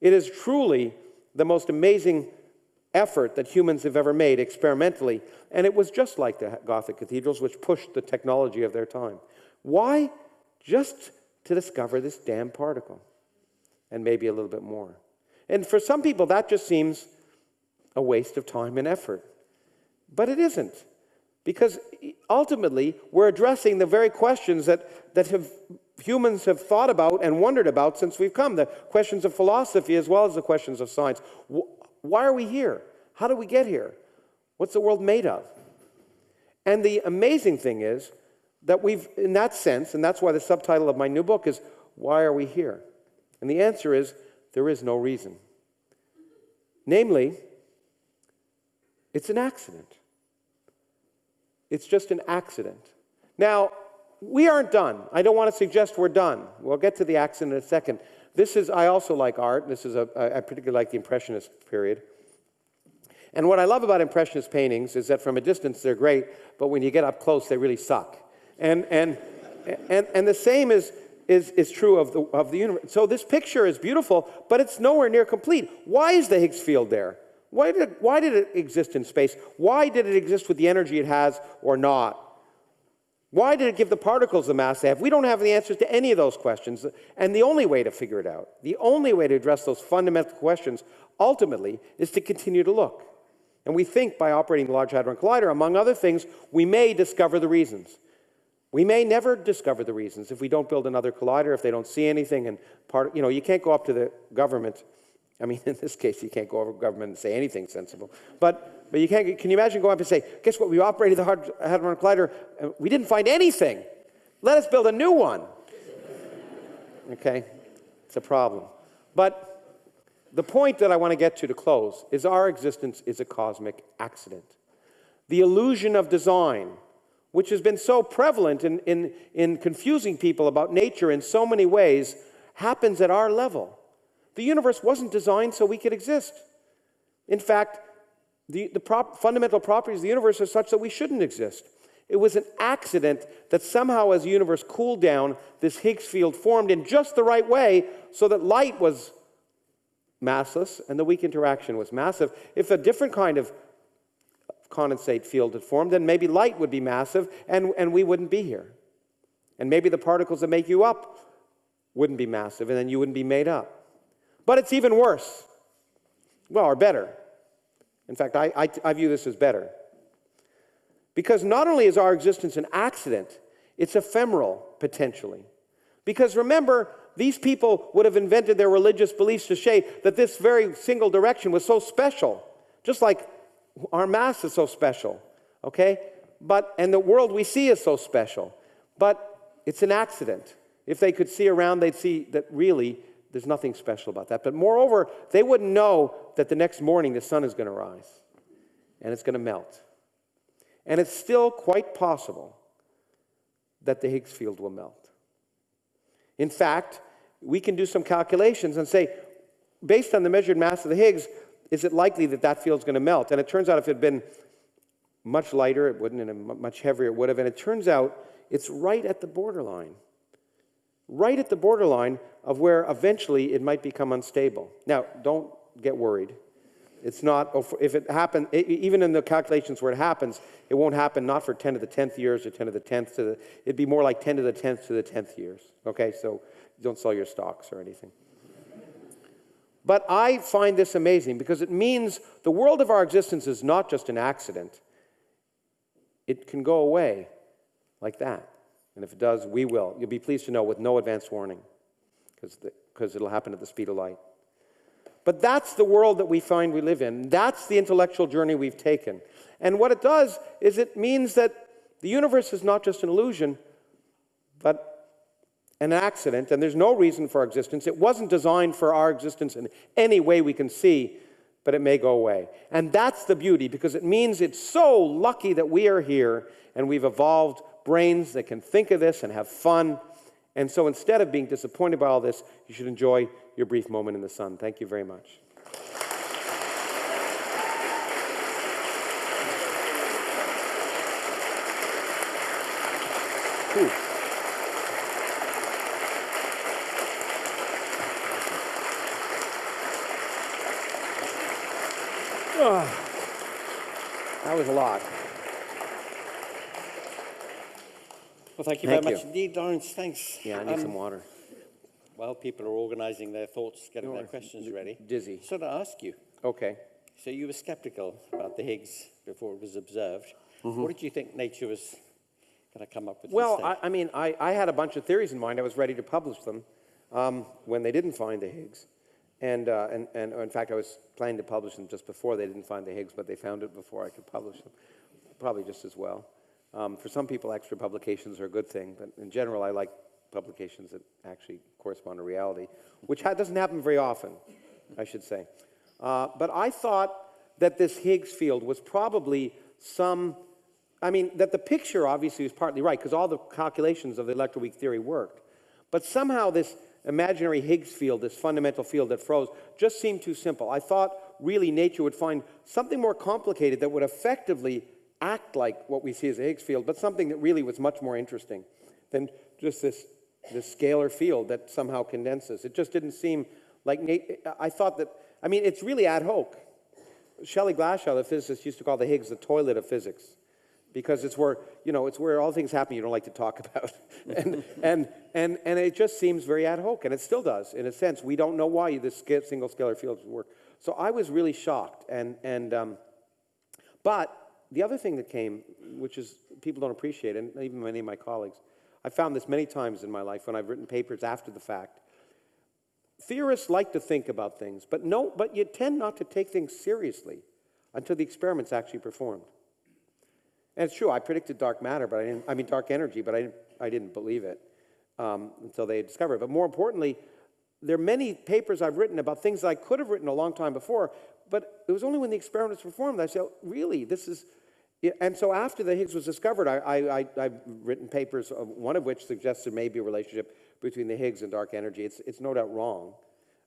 It is truly the most amazing effort that humans have ever made experimentally, and it was just like the Gothic cathedrals, which pushed the technology of their time. Why? Just to discover this damn particle, and maybe a little bit more. And for some people, that just seems a waste of time and effort. But it isn't. Because ultimately, we're addressing the very questions that, that have, humans have thought about and wondered about since we've come the questions of philosophy as well as the questions of science. Why are we here? How do we get here? What's the world made of? And the amazing thing is that we've, in that sense, and that's why the subtitle of my new book is Why Are We Here? And the answer is there is no reason. Namely, it's an accident. It's just an accident. Now, we aren't done. I don't want to suggest we're done. We'll get to the accident in a second. This is, I also like art. This is a, I particularly like the Impressionist period. And what I love about Impressionist paintings is that from a distance they're great, but when you get up close, they really suck. And, and, and, and the same is, is, is true of the, of the universe. So this picture is beautiful, but it's nowhere near complete. Why is the Higgs field there? Why did, it, why did it exist in space? Why did it exist with the energy it has or not? Why did it give the particles the mass they have? We don't have the answers to any of those questions. And the only way to figure it out, the only way to address those fundamental questions, ultimately, is to continue to look. And we think by operating the Large Hadron Collider, among other things, we may discover the reasons. We may never discover the reasons if we don't build another collider, if they don't see anything. And part, you know, you can't go up to the government I mean, [laughs] in this case, you can't go over government and say anything sensible. But, but you can't, can you imagine going up and say, guess what, we operated the Hadron Collider, and we didn't find anything. Let us build a new one. [laughs] Okay? It's a problem. But the point that I want to get to to close is our existence is a cosmic accident. The illusion of design, which has been so prevalent in, in, in confusing people about nature in so many ways, happens at our level. The universe wasn't designed so we could exist. In fact, the, the prop, fundamental properties of the universe are such that we shouldn't exist. It was an accident that somehow, as the universe cooled down, this Higgs field formed in just the right way so that light was massless and the weak interaction was massive. If a different kind of condensate field had formed, then maybe light would be massive and, and we wouldn't be here. And maybe the particles that make you up wouldn't be massive and then you wouldn't be made up. But it's even worse. Well, or better. In fact, I, I, I view this as better. Because not only is our existence an accident, it's ephemeral, potentially. Because remember, these people would have invented their religious beliefs to say that this very single direction was so special, just like our Mass is so special, okay? But, and the world we see is so special. But it's an accident. If they could see around, they'd see that really there's nothing special about that. But moreover, they wouldn't know that the next morning the sun is going to rise and it's going to melt. And it's still quite possible that the Higgs field will melt. In fact, we can do some calculations and say, based on the measured mass of the Higgs, is it likely that that field's going to melt? And it turns out if it had been much lighter, it wouldn't, and much heavier, it would have. And it turns out it's right at the borderline, right at the borderline of where eventually it might become unstable. Now, don't get worried. It's not, if it happens, even in the calculations where it happens, it won't happen not for 10 to the 10th years or 10 to the 10th to the, it'd be more like 10 to the 10th to the 10th years. Okay, so don't sell your stocks or anything. But I find this amazing because it means the world of our existence is not just an accident. It can go away like that. And if it does, we will. You'll be pleased to know with no advance warning because it'll happen at the speed of light. But that's the world that we find we live in. That's the intellectual journey we've taken. And what it does is it means that the universe is not just an illusion, but an accident, and there's no reason for our existence. It wasn't designed for our existence in any way we can see, but it may go away. And that's the beauty, because it means it's so lucky that we are here and we've evolved brains that can think of this and have fun. And so instead of being disappointed by all this, you should enjoy your brief moment in the sun. Thank you very much. Ooh. Oh, [sighs] that was a lot.
Well, thank you
Thank
very much indeed, Lawrence. Thanks.
Yeah, I need
Um,
some water.
While people are organising their thoughts, getting
No,
their questions ready,
dizzy.
so to ask you,
Okay.
so you were sceptical about the Higgs before it was observed.
Mm-hmm.
What did you think nature was going to come up with
Well. I, I mean, I, I had a bunch of theories in mind. I was ready to publish them um, when they didn't find the Higgs. And, uh, and, and in fact, I was planning to publish them just before they didn't find the Higgs, but they found it before I could publish them. Probably just as well. Um, for some people, extra publications are a good thing, but in general, I like publications that actually correspond to reality, which ha- doesn't happen very often, I should say. Uh, but I thought that this Higgs field was probably some I mean, that the picture obviously was partly right because all the calculations of the electroweak theory worked. But somehow this imaginary Higgs field, this fundamental field that froze, just seemed too simple. I thought really nature would find something more complicated that would effectively act like what we see as a Higgs field, but something that really was much more interesting than just this, this scalar field that somehow condenses. It just didn't seem like, I thought that, I mean, it's really ad hoc. Shelley Glashow, the physicist, used to call the Higgs the toilet of physics because it's where, you know, it's where all things happen you don't like to talk [laughs] about. and, and, and, and it just seems very ad hoc, and it still does, in a sense. We don't know why this single scalar field would work. So I was really shocked. And, and, um, but the other thing that came, which is people don't appreciate, and even many of my colleagues, I found this many times in my life when I've written papers after the fact. Theorists like to think about things, but, no, but you tend not to take things seriously until the experiment's actually performed. And it's true, I predicted dark matter, but I didn't, I mean dark energy, but I didn't, I didn't believe it um, until they discovered it. But more importantly, there are many papers I've written about things that I could have written a long time before, but it was only when the experiment was performed that I said, really, this is, and so after the Higgs was discovered, I, I've written papers, uh, one of which suggests there may be a relationship between the Higgs and dark energy. It's, it's no doubt wrong.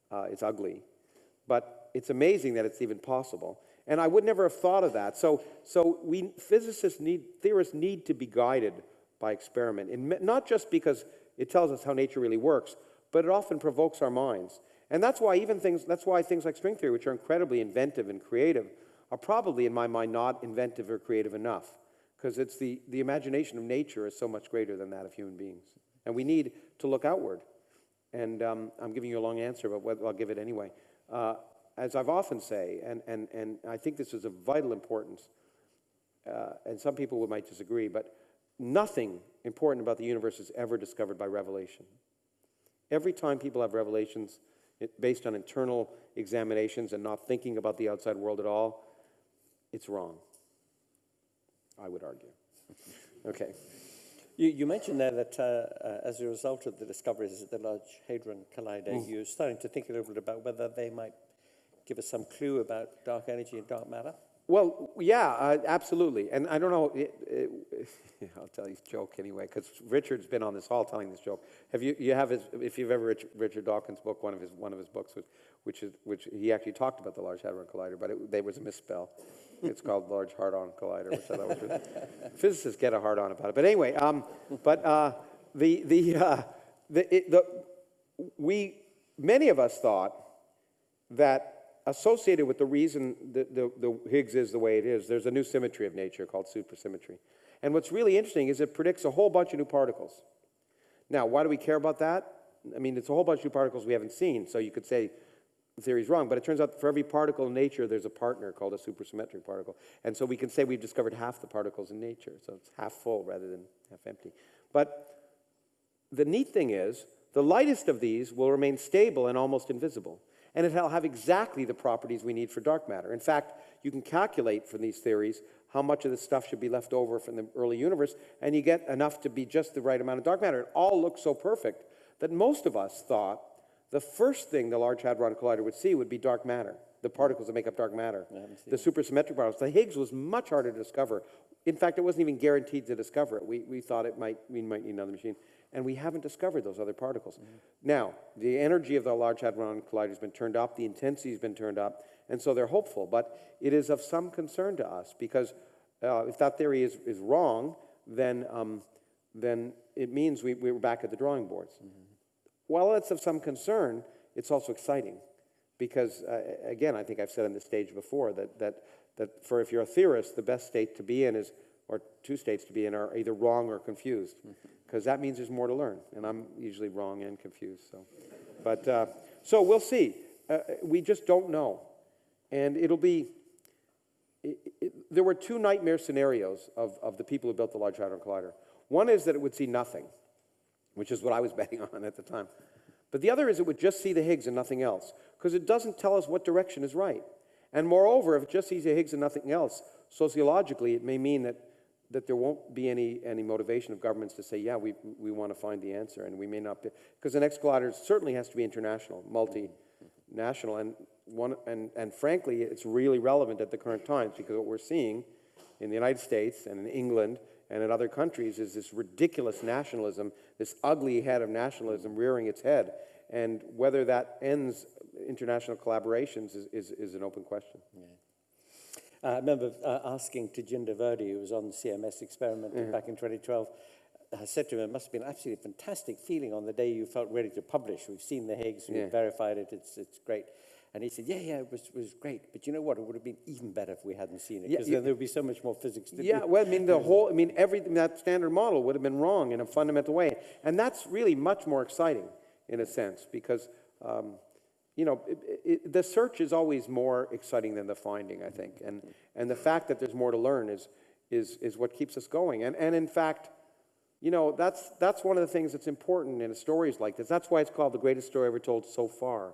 Uh, it's ugly. But it's amazing that it's even possible. And I would never have thought of that. So, so we physicists need, theorists need to be guided by experiment, and not just because it tells us how nature really works, but it often provokes our minds. And that's why even things, that's why things like string theory, which are incredibly inventive and creative, are probably, in my mind, not inventive or creative enough. Because it's the, the imagination of nature is so much greater than that of human beings. And we need to look outward. And um, I'm giving you a long answer, but I'll give it anyway. Uh, as I've often say, and, and, and I think this is of vital importance, uh, and some people might disagree, but nothing important about the universe is ever discovered by revelation. Every time people have revelations it, based on internal examinations and not thinking about the outside world at all, it's wrong. I would argue. [laughs] Okay.
You, you mentioned there that uh, uh, as a result of the discoveries at the Large Hadron Collider,
Mm.
you're starting to think a little bit about whether they might give us some clue about dark energy and dark matter.
Well, yeah, uh, absolutely. And I don't know, it, it, [laughs] I'll tell you a joke anyway, because Richard's been on this hall telling this joke. Have you, you have his, if you've ever read Richard Dawkins' book, one of his, one of his books, was, which is, which he actually talked about the Large Hadron Collider, but it, there was a misspell. It's called Large Hard-On Collider, which I thought was really, [laughs] physicists get a hard-on about it. But anyway, um, but uh, the, the, uh, the, it, the, we, many of us thought that associated with the reason the, the, the Higgs is the way it is, there's a new symmetry of nature called supersymmetry. And what's really interesting is it predicts a whole bunch of new particles. Now, why do we care about that? I mean, it's a whole bunch of new particles we haven't seen, so you could say the theory's wrong, but it turns out for every particle in nature, there's a partner called a supersymmetric particle. And so we can say we've discovered half the particles in nature, so it's half full rather than half empty. But the neat thing is, the lightest of these will remain stable and almost invisible. And it'll have exactly the properties we need for dark matter. In fact, you can calculate from these theories how much of this stuff should be left over from the early universe, and you get enough to be just the right amount of dark matter. It all looks so perfect that most of us thought the first thing the Large Hadron Collider would see would be dark matter, the particles that make up dark matter, the supersymmetric particles. The Higgs was much harder to discover. In fact, it wasn't even guaranteed to discover it. We, we thought it might, we might need another machine. And we haven't discovered those other particles. Now, the energy of the Large Hadron Collider has been turned up, the intensity has been turned up, and so they're hopeful. But it is of some concern to us because uh, if that theory is, is wrong, then, um, then it means we, we're back at the drawing boards. While it's of some concern, it's also exciting because, uh, again, I think I've said on this stage before that, that, that for if you're a theorist, the best state to be in is, or two states to be in, are either wrong or confused because that means there's more to learn. And I'm usually wrong and confused. So, but, uh, so we'll see. Uh, we just don't know. And it'll be, it, it, there were two nightmare scenarios of, of the people who built the Large Hadron Collider. One is that it would see nothing, which is what I was [laughs] betting on at the time. But the other is it would just see the Higgs and nothing else, because it doesn't tell us what direction is right. And moreover, if it just sees the Higgs and nothing else, sociologically, it may mean that, that there won't be any, any motivation of governments to say, yeah, we, we want to find the answer, and we may not be, because the next collider certainly has to be international, multinational, and, one, and, and frankly, it's really relevant at the current times, because what we're seeing in the United States and in England and in other countries is this ridiculous nationalism, this ugly head of nationalism rearing its head. And whether that ends international collaborations is, is, is an open question.
Uh, I remember uh, asking Tejinder Virdee, who was on the CMS experiment back in 2012, I said to him, it must have been an absolutely fantastic feeling on the day you felt ready to publish. We've seen the Higgs, we've
Yeah.
verified it, it's, it's great. And he said, yeah, yeah, it was, was great. But you know what? It would have been even better if we hadn't seen it,
Yeah,
because
you-
then there would be so much more physics to
Yeah,
do.
well, I mean, the [laughs] whole, I mean, everything, that standard model would have been wrong in a fundamental way. And that's really much more exciting in a sense because, um, you know, it, it, the search is always more exciting than the finding, I think. And, and the fact that there's more to learn is, is, is what keeps us going. And, and in fact, you know, that's, that's one of the things that's important in stories like this. That's why it's called the greatest story ever told so far.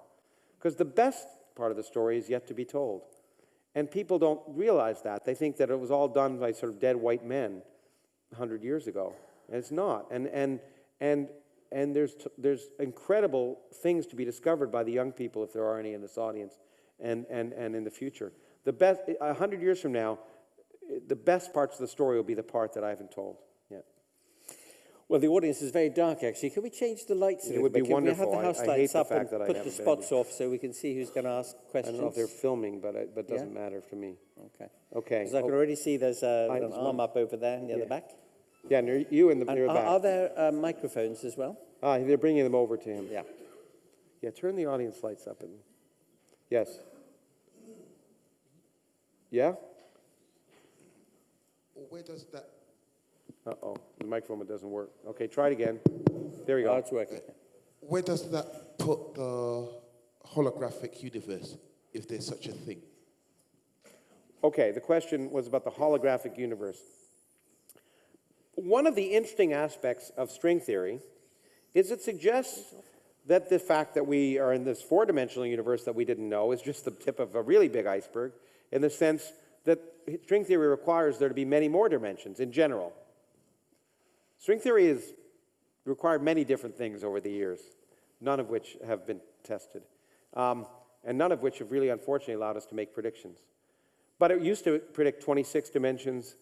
Because the best part of the story is yet to be told. And people don't realize that. They think that it was all done by sort of dead white men 100 years ago. And it's not. And, and, and, and there's, t- there's incredible things to be discovered by the young people, if there are any in this audience, and, and, and in the future. The best, 100 years from now, the best parts of the story will be the part that I haven't told yet.
Well, the audience is very dark, actually. Can we change the lights
It would be?
Can
wonderful.
we
I-
have the house
I hate
lights
the
up and
fact that I
put the spots off so we can see who's going to ask questions.
I don't know if they're filming, but it but doesn't matter to me.
Okay.
Okay.
Because I can
Oh,
already see there's a,
I-
an arm up over there near
Yeah.
the back.
Yeah, near you in the
And
near the
are,
back.
are there uh, microphones as well?
Ah, they're bringing them over to him.
Yeah.
Yeah, turn the audience lights up. And, yes. Yeah?
Where does that,
Uh-oh, the microphone doesn't work. Okay, try it again. There we
Oh,
go.
it's working.
where does that put the holographic universe, if there's such a thing?
Okay, the question was about the holographic universe. One of the interesting aspects of string theory is it suggests that the fact that we are in this four dimensional universe that we didn't know is just the tip of a really big iceberg, in the sense that string theory requires there to be many more dimensions in general. String theory has required many different things over the years, none of which have been tested, um, and none of which have really, unfortunately, allowed us to make predictions. But it used to predict 26 dimensions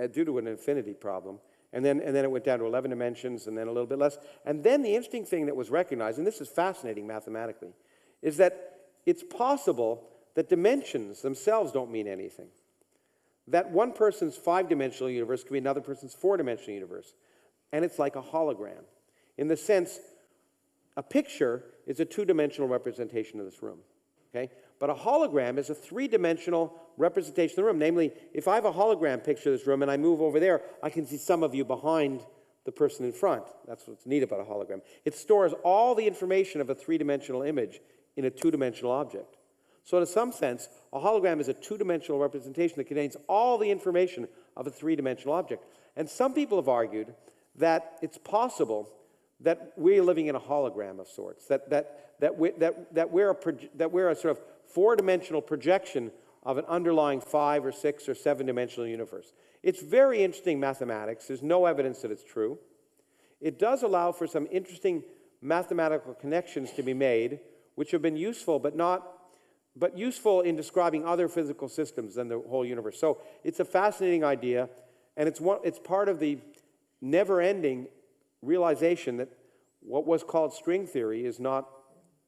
uh, due to an infinity problem. And then, and then it went down to 11 dimensions and then a little bit less. And then the interesting thing that was recognized, and this is fascinating mathematically, is that it's possible that dimensions themselves don't mean anything. That one person's five dimensional universe could be another person's four dimensional universe. And it's like a hologram. In the sense, a picture is a two dimensional representation of this room. Okay? But a hologram is a three dimensional representation of the room. Namely, if I have a hologram picture of this room and I move over there, I can see some of you behind the person in front. That's what's neat about a hologram. It stores all the information of a three dimensional image in a two dimensional object. So, in some sense, a hologram is a two dimensional representation that contains all the information of a three dimensional object. And some people have argued that it's possible that we're living in a hologram of sorts, that, that, that, we, that, that, we're, a that we're a sort of four dimensional projection of an underlying five or six or seven dimensional universe. It's very interesting mathematics. There's no evidence that it's true. It does allow for some interesting mathematical connections to be made, which have been useful, but not but useful in describing other physical systems than the whole universe. So it's a fascinating idea, and it's, one, it's part of the never ending realization that what was called string theory is not,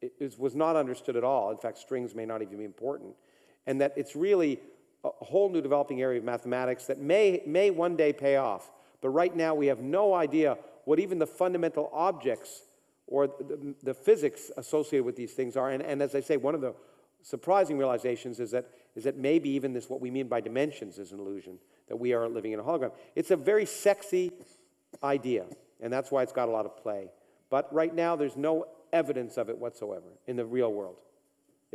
is, was not understood at all. In fact, strings may not even be important. And that it's really a whole new developing area of mathematics that may, may one day pay off. But right now, we have no idea what even the fundamental objects or the, the physics associated with these things are. And, and as I say, one of the surprising realizations is that, is that maybe even this, what we mean by dimensions, is an illusion, that we are living in a hologram. It's a very sexy idea, and that's why it's got a lot of play. But right now, there's no evidence of it whatsoever in the real world.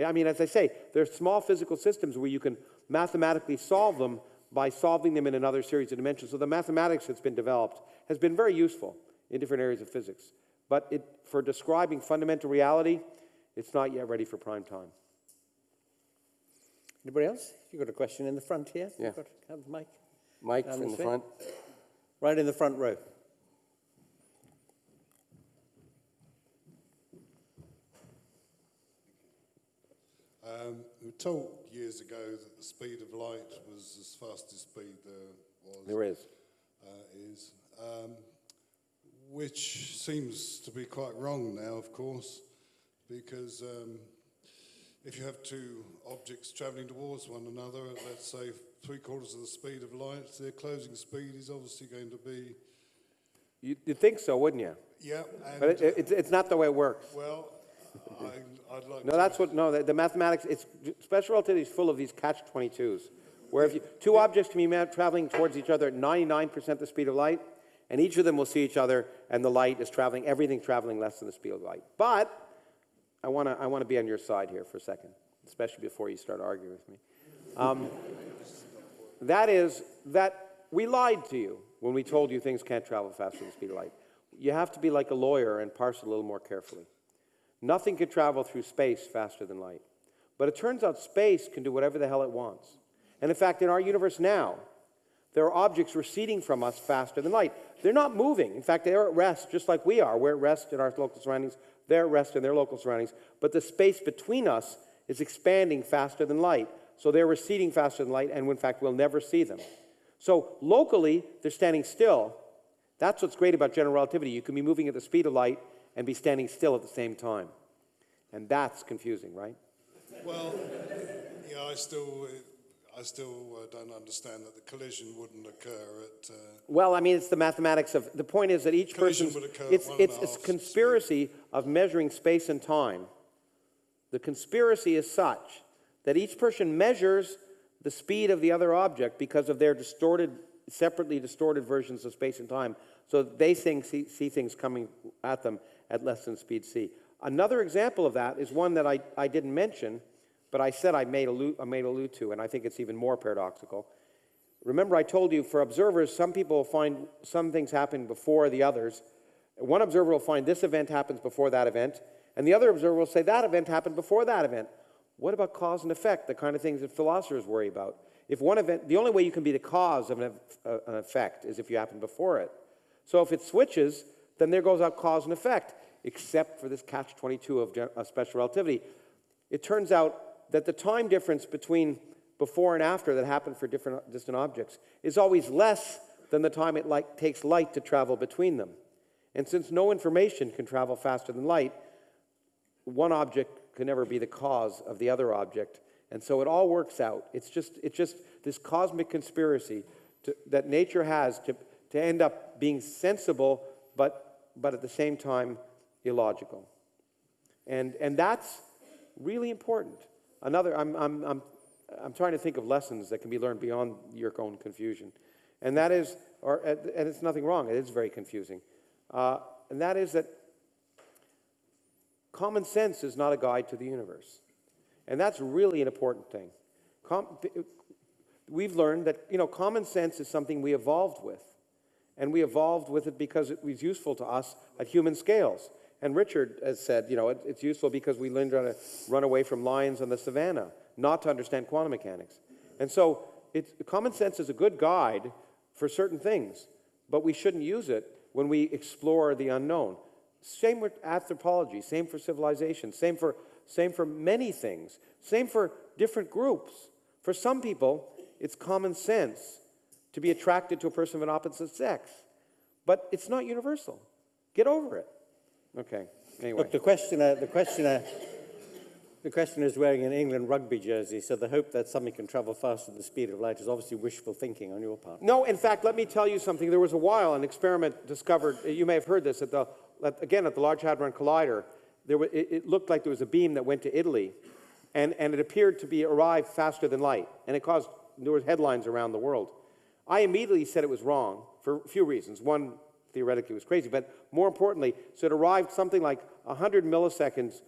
I mean, as I say, there are small physical systems where you can mathematically solve them by solving them in another series of dimensions. So the mathematics that's been developed has been very useful in different areas of physics. But it, for describing fundamental reality, it's not yet ready for prime time.
Anybody else? You've got a question in the front here?
Yeah.
You've got have mic.
Mike
Down
in
this
the front.
Right in the front row.
Um, we were told years ago that the speed of light was as fastest speed there was.
There is.
Uh, is. Um, which seems to be quite wrong now, of course, because um, if you have two objects travelling towards one another at, let's say, three quarters of the speed of light, their closing speed is obviously going to be,
You, you'd think so, wouldn't you?
yeah, and,
But it, it's, it's not the way it works.
well, I, I'd like
No, that's what, no, the, the mathematics, it's, special relativity is full of these catch-22s, where if you, two objects can be traveling towards each other at 99% the speed of light, and each of them will see each other, and the light is traveling, everything traveling less than the speed of light. But I want to I wanna be on your side here for a second, especially before you start arguing with me. Um, that is that we lied to you when we told you things can't travel faster than the speed of light. You have to be like a lawyer and parse it a little more carefully. Nothing can travel through space faster than light. But it turns out space can do whatever the hell it wants. And in fact, in our universe now, there are objects receding from us faster than light. They're not moving. In fact, they're at rest just like we are. We're at rest in our local surroundings. They're at rest in their local surroundings. But the space between us is expanding faster than light. So they're receding faster than light, and in fact, we'll never see them. So locally, they're standing still. That's what's great about general relativity. You can be moving at the speed of light and be standing still at the same time. And that's confusing, right?
Well, yeah, I still, I still uh, don't understand that the collision wouldn't occur at. Uh,
Well, I mean, it's the mathematics of the point is that each
Collision
person's
would occur at
it's it's
a half
conspiracy of measuring space and time. The conspiracy is such that each person measures the speed of the other object because of their distorted, separately distorted versions of space and time. So they think, see, see things coming at them at less than speed c. Another example of that is one that I, I didn't mention, but I said I made, allude, I made allude to, and I think it's even more paradoxical. Remember, I told you for observers, some people find some things happen before the others. One observer will find this event happens before that event, and the other observer will say that event happened before that event. What about cause and effect, the kind of things that philosophers worry about? If one event, the only way you can be the cause of an, uh, an effect is if you happen before it. So if it switches, then there goes out cause and effect, except for this catch 22 of, special relativity. It turns out that the time difference between before and after that happened for different distant objects is always less than the time it takes light to travel between them. And since no information can travel faster than light, one object can never be the cause of the other object. And so it all works out. It's just, it's just this cosmic conspiracy to, that nature has to, to end up being sensible, but, but at the same time illogical. And, and that's really important. Another, I'm, I'm, I'm, I'm trying to think of lessons that can be learned beyond your own confusion. And that is, or, and it's nothing wrong, it is very confusing. Uh, and that is that common sense is not a guide to the universe. And that's really an important thing. Com- we've learned that, you know, common sense is something we evolved with. And we evolved with it because it was useful to us at human scales. And Richard has said, you know, it, it's useful because we learned how to run away from lions on the savannah, not to understand quantum mechanics. And so it's, common sense is a good guide for certain things, but we shouldn't use it when we explore the unknown. Same with anthropology, same for civilization, same for, same for many things, same for different groups. For some people, it's common sense to be attracted to a person of an opposite sex, but it's not universal. Get over it. Okay, anyway.
Look, the questioner, the questioner, the questioner is wearing an England rugby jersey, so the hope that something can travel faster than the speed of light is obviously wishful thinking on your part.
No, in fact, let me tell you something. There was a while an experiment discovered, uh, you may have heard this, at the, at, again, at the Large Hadron Collider, there were, it, it looked like there was a beam that went to Italy, and, and it appeared to be arrived faster than light, and it caused, there were headlines around the world. I immediately said it was wrong for a few reasons. One, theoretically, was crazy, but more importantly, so it arrived something like 100 milliseconds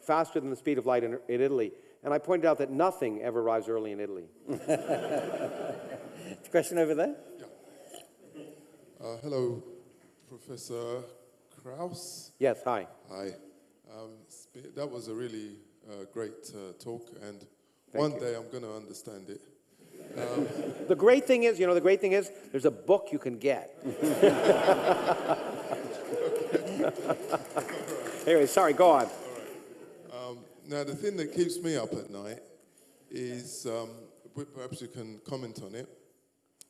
faster than the speed of light in, in Italy. And I pointed out that nothing ever arrives early in Italy.
The [laughs] question over there?
Uh, hello, Professor Krauss.
Yes, hi.
Hi. Um, that was a really uh, great uh, talk, and one day I'm going to understand it.
The great thing is, you know, the great thing is, there's a book you can get. [laughs] anyway, sorry, go on.
Now, the thing that keeps me up at night is, um, perhaps you can comment on it,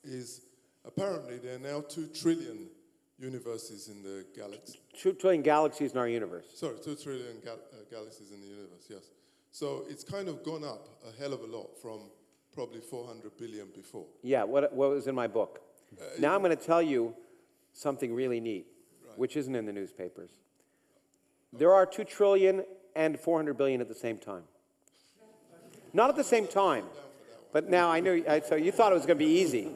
is apparently there are now two trillion universes in the galaxy.
Two trillion galaxies in our universe.
Sorry, two trillion uh, galaxies in the universe, yes. So it's kind of gone up a hell of a lot from probably 400 billion before.
Yeah, what, what was in my book. Uh, now I'm going to tell you something really neat, which isn't in the newspapers. There are 2 trillion and 400 billion at the same time. Not at the same time. But now I know, I- so you thought it was going to be easy.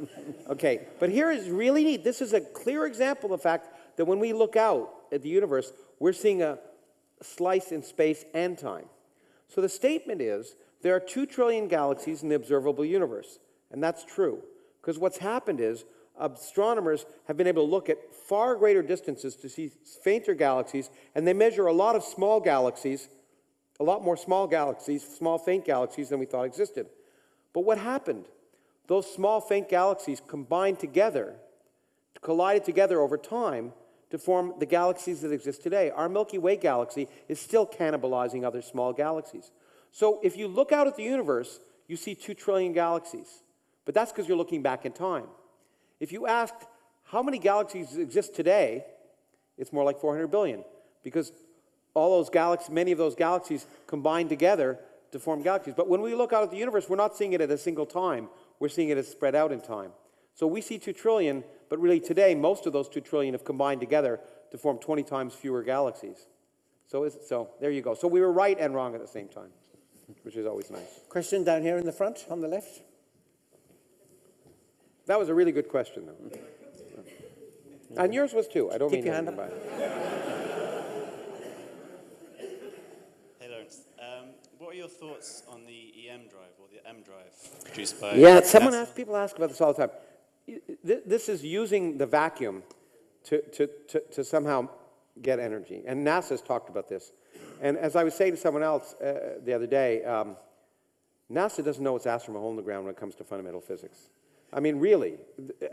Okay, but here is really neat. This is a clear example of the fact that when we look out at the universe, we're seeing a slice in space and time. So the statement is there are 2 trillion galaxies in the observable universe. And that's true. Because what's happened is astronomers have been able to look at far greater distances to see fainter galaxies, and they measure a lot of small galaxies, a lot more small galaxies, small faint galaxies than we thought existed. But what happened? Those small faint galaxies combined together, collided together over time to form the galaxies that exist today. Our Milky Way galaxy is still cannibalizing other small galaxies. So if you look out at the universe, you see 2 trillion galaxies. But that's because you're looking back in time. If you asked how many galaxies exist today, it's more like 400 billion because all those galaxies, many of those galaxies combine together to form galaxies. But when we look out at the universe, we're not seeing it at a single time. We're seeing it as spread out in time. So we see 2 trillion, but really today, most of those 2 trillion have combined together to form 20 times fewer galaxies. So, so there you go. So we were right and wrong at the same time, which is always nice.
Question down here in the front, on the left.
That was a really good question, though. And yours was too. I don't
Keep
mean
your
anything
hand
by.
Hey Lawrence, um, what are your thoughts on the EM drive or the M drive produced by?
Yeah, someone
NASA?
asks, people ask about this all the time. This is using the vacuum to, to, to, to somehow get energy. And NASA's talked about this. And as I was saying to someone else uh, the other day, um, NASA doesn't know its ass from a hole in the ground when it comes to fundamental physics. I mean, really,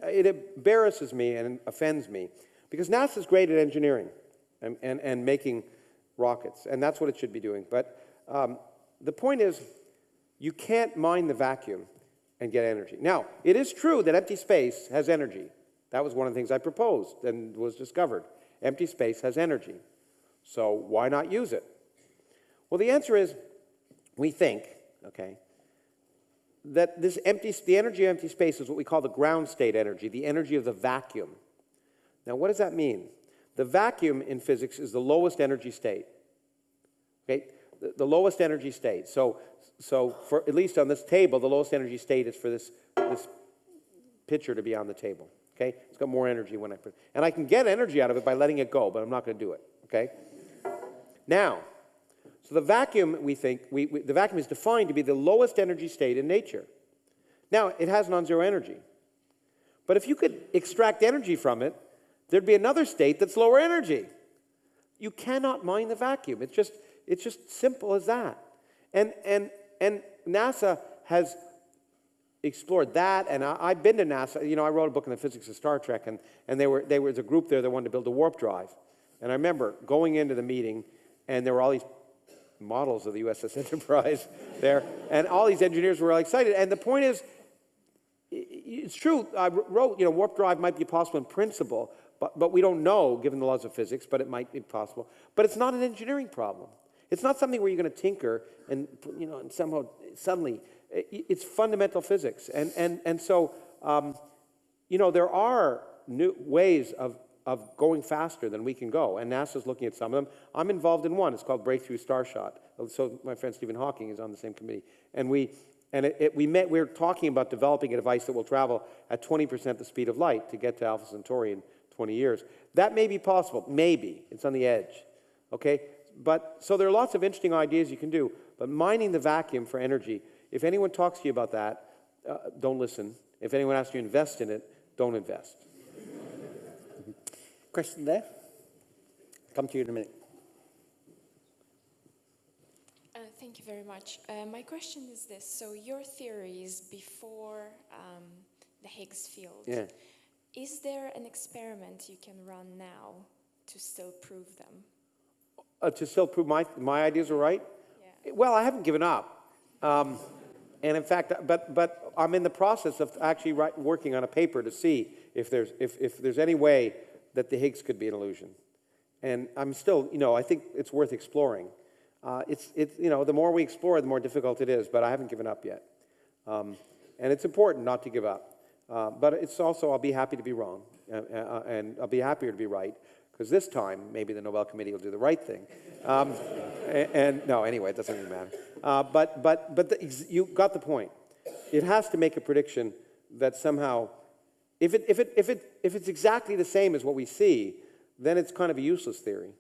it embarrasses me and offends me because NASA's great at engineering and, and, and making rockets, and that's what it should be doing. But um, the point is, you can't mine the vacuum and get energy. Now, it is true that empty space has energy. That was one of the things I proposed and was discovered. Empty space has energy. So why not use it? Well, the answer is we think, okay, that this empty, the energy of empty space is what we call the ground state energy, the energy of the vacuum. Now, what does that mean? The vacuum in physics is the lowest energy state. Okay, the, lowest energy state. So, so for at least on this table, the lowest energy state is for this this pitcher to be on the table. Okay, it's got more energy when I put, and I can get energy out of it by letting it go, but I'm not going to do it. Okay. Now, so the vacuum, we think, we, we, the vacuum is defined to be the lowest energy state in nature. Now, it has non-zero energy. But if you could extract energy from it, there'd be another state that's lower energy. You cannot mine the vacuum. It's just, it's just simple as that. And, and, and NASA has explored that, and I, have been to NASA. You know, I wrote a book on the physics of Star Trek, and, and they were, there was a group there that wanted to build a warp drive. And I remember going into the meeting, and there were all these models of the USS [laughs] Enterprise there, and all these engineers were really excited. And the point is, it's true, I wrote, you know, warp drive might be possible in principle, but, but we don't know, given the laws of physics, but it might be possible. But it's not an engineering problem. It's not something where you're going to tinker and, you know, and somehow, suddenly, it's fundamental physics. And, and, and so, um, you know, there are new ways of of going faster than we can go. And NASA's looking at some of them. I'm involved in one. It's called Breakthrough Starshot. So my friend Stephen Hawking is on the same committee. And we and it, it, we met, we were talking about developing a device that will travel at 20% the speed of light to get to Alpha Centauri in 20 years. That may be possible. Maybe. It's on the edge. Okay? But so there are lots of interesting ideas you can do. But mining the vacuum for energy, if anyone talks to you about that, uh, don't listen. If anyone asks you to invest in it, don't invest.
Question there? Come to you in a minute.
Uh, thank you very much. Uh, my question is this. So your theories before um, the Higgs field,
yeah.
is there an experiment you can run now to still prove them?
Uh, to still prove my, my ideas are right?
Yeah.
Well, I haven't given up. Um, and in fact, but, but I'm in the process of actually write, working on a paper to see if there's, if, if there's any way that the Higgs could be an illusion. And I'm still, you know, I think it's worth exploring. Uh, it's, it's, you know, the more we explore, the more difficult it is, but I haven't given up yet. Um, and it's important not to give up. Uh, but it's also, I'll be happy to be wrong, uh, uh and I'll be happier to be right, because this time, maybe the Nobel Committee will do the right thing. Um, [laughs] and, and, no, anyway, it doesn't even matter. Uh, but but, but the, you got the point. It has to make a prediction that somehow if, it, if, it, if, it, if it's exactly the same as what we see, then it's kind of a useless theory,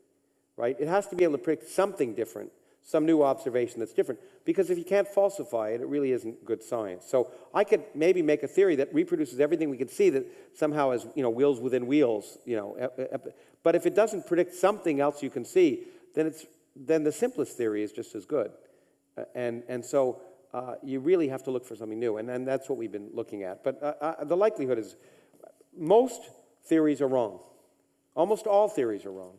right? It has to be able to predict something different, some new observation that's different, because if you can't falsify it, it really isn't good science. So I could maybe make a theory that reproduces everything we can see that somehow is, you know, wheels within wheels, you know. But if it doesn't predict something else you can see, then, it's, then the simplest theory is just as good. And, and so uh, you really have to look for something new, and, and that's what we've been looking at. But uh, uh, the likelihood is most theories are wrong. Almost all theories are wrong.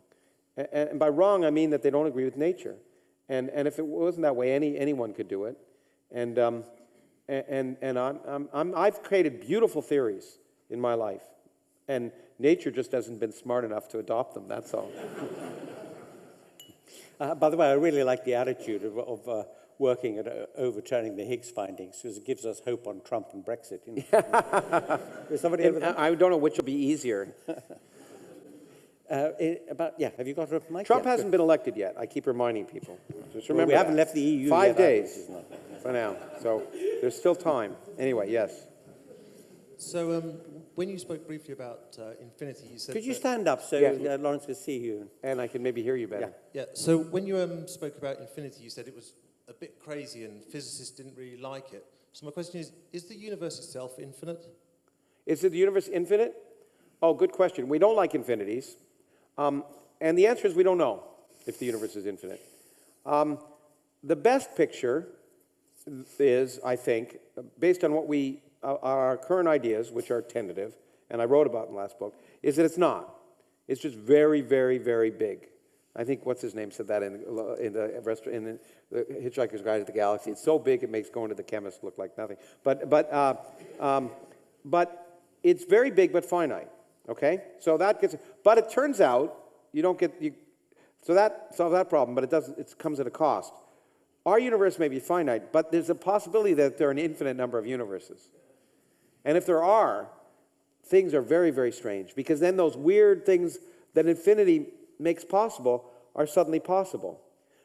And, and, by wrong, I mean that they don't agree with nature. And, and if it wasn't that way, any, anyone could do it. And, um, and, and I'm, I'm, I'm, I've created beautiful theories in my life, and nature just hasn't been smart enough to adopt them, that's all. [laughs]
uh, by the way, I really like the attitude of, of uh, working at uh, overturning the Higgs findings because it gives us hope on Trump and Brexit. You know? [laughs] Is somebody over?
I don't know which will be easier. [laughs]
Uh, it, about yeah, have you got a mic?
Trump
yeah,
hasn't
good.
been elected yet. I keep reminding people. Just remember
well, we haven't left the EU
Five
yet,
days for now, so there's still time. Anyway, yes.
So um, when you spoke briefly about uh, infinity, you said.
Could you stand up so
Yeah.
uh, Lawrence can see you?
And I can maybe hear you better.
Yeah. So when you um, spoke about infinity, you said it was a bit crazy and physicists didn't really like it. So my question is, is the universe itself infinite?
Is the universe infinite? Oh, good question. We don't like infinities. Um, and the answer is we don't know if the universe is infinite. Um, the best picture is, I think, based on what we uh, our current ideas, which are tentative, and I wrote about in the last book, is that it's not. It's just very, very, very big. I think what's his name said that in, in the restaurant in the, Hitchhiker's Guide to the Galaxy. It's so big it makes going to the chemist look like nothing. But but uh, um, but it's very big but finite. Okay, so that gets. But it turns out you don't get you. So that solves that problem, but it doesn't. It comes at a cost. Our universe may be finite, but there's a possibility that there are an infinite number of universes. And if there are, things are very, very strange because then those weird things that infinity makes possible are suddenly possible.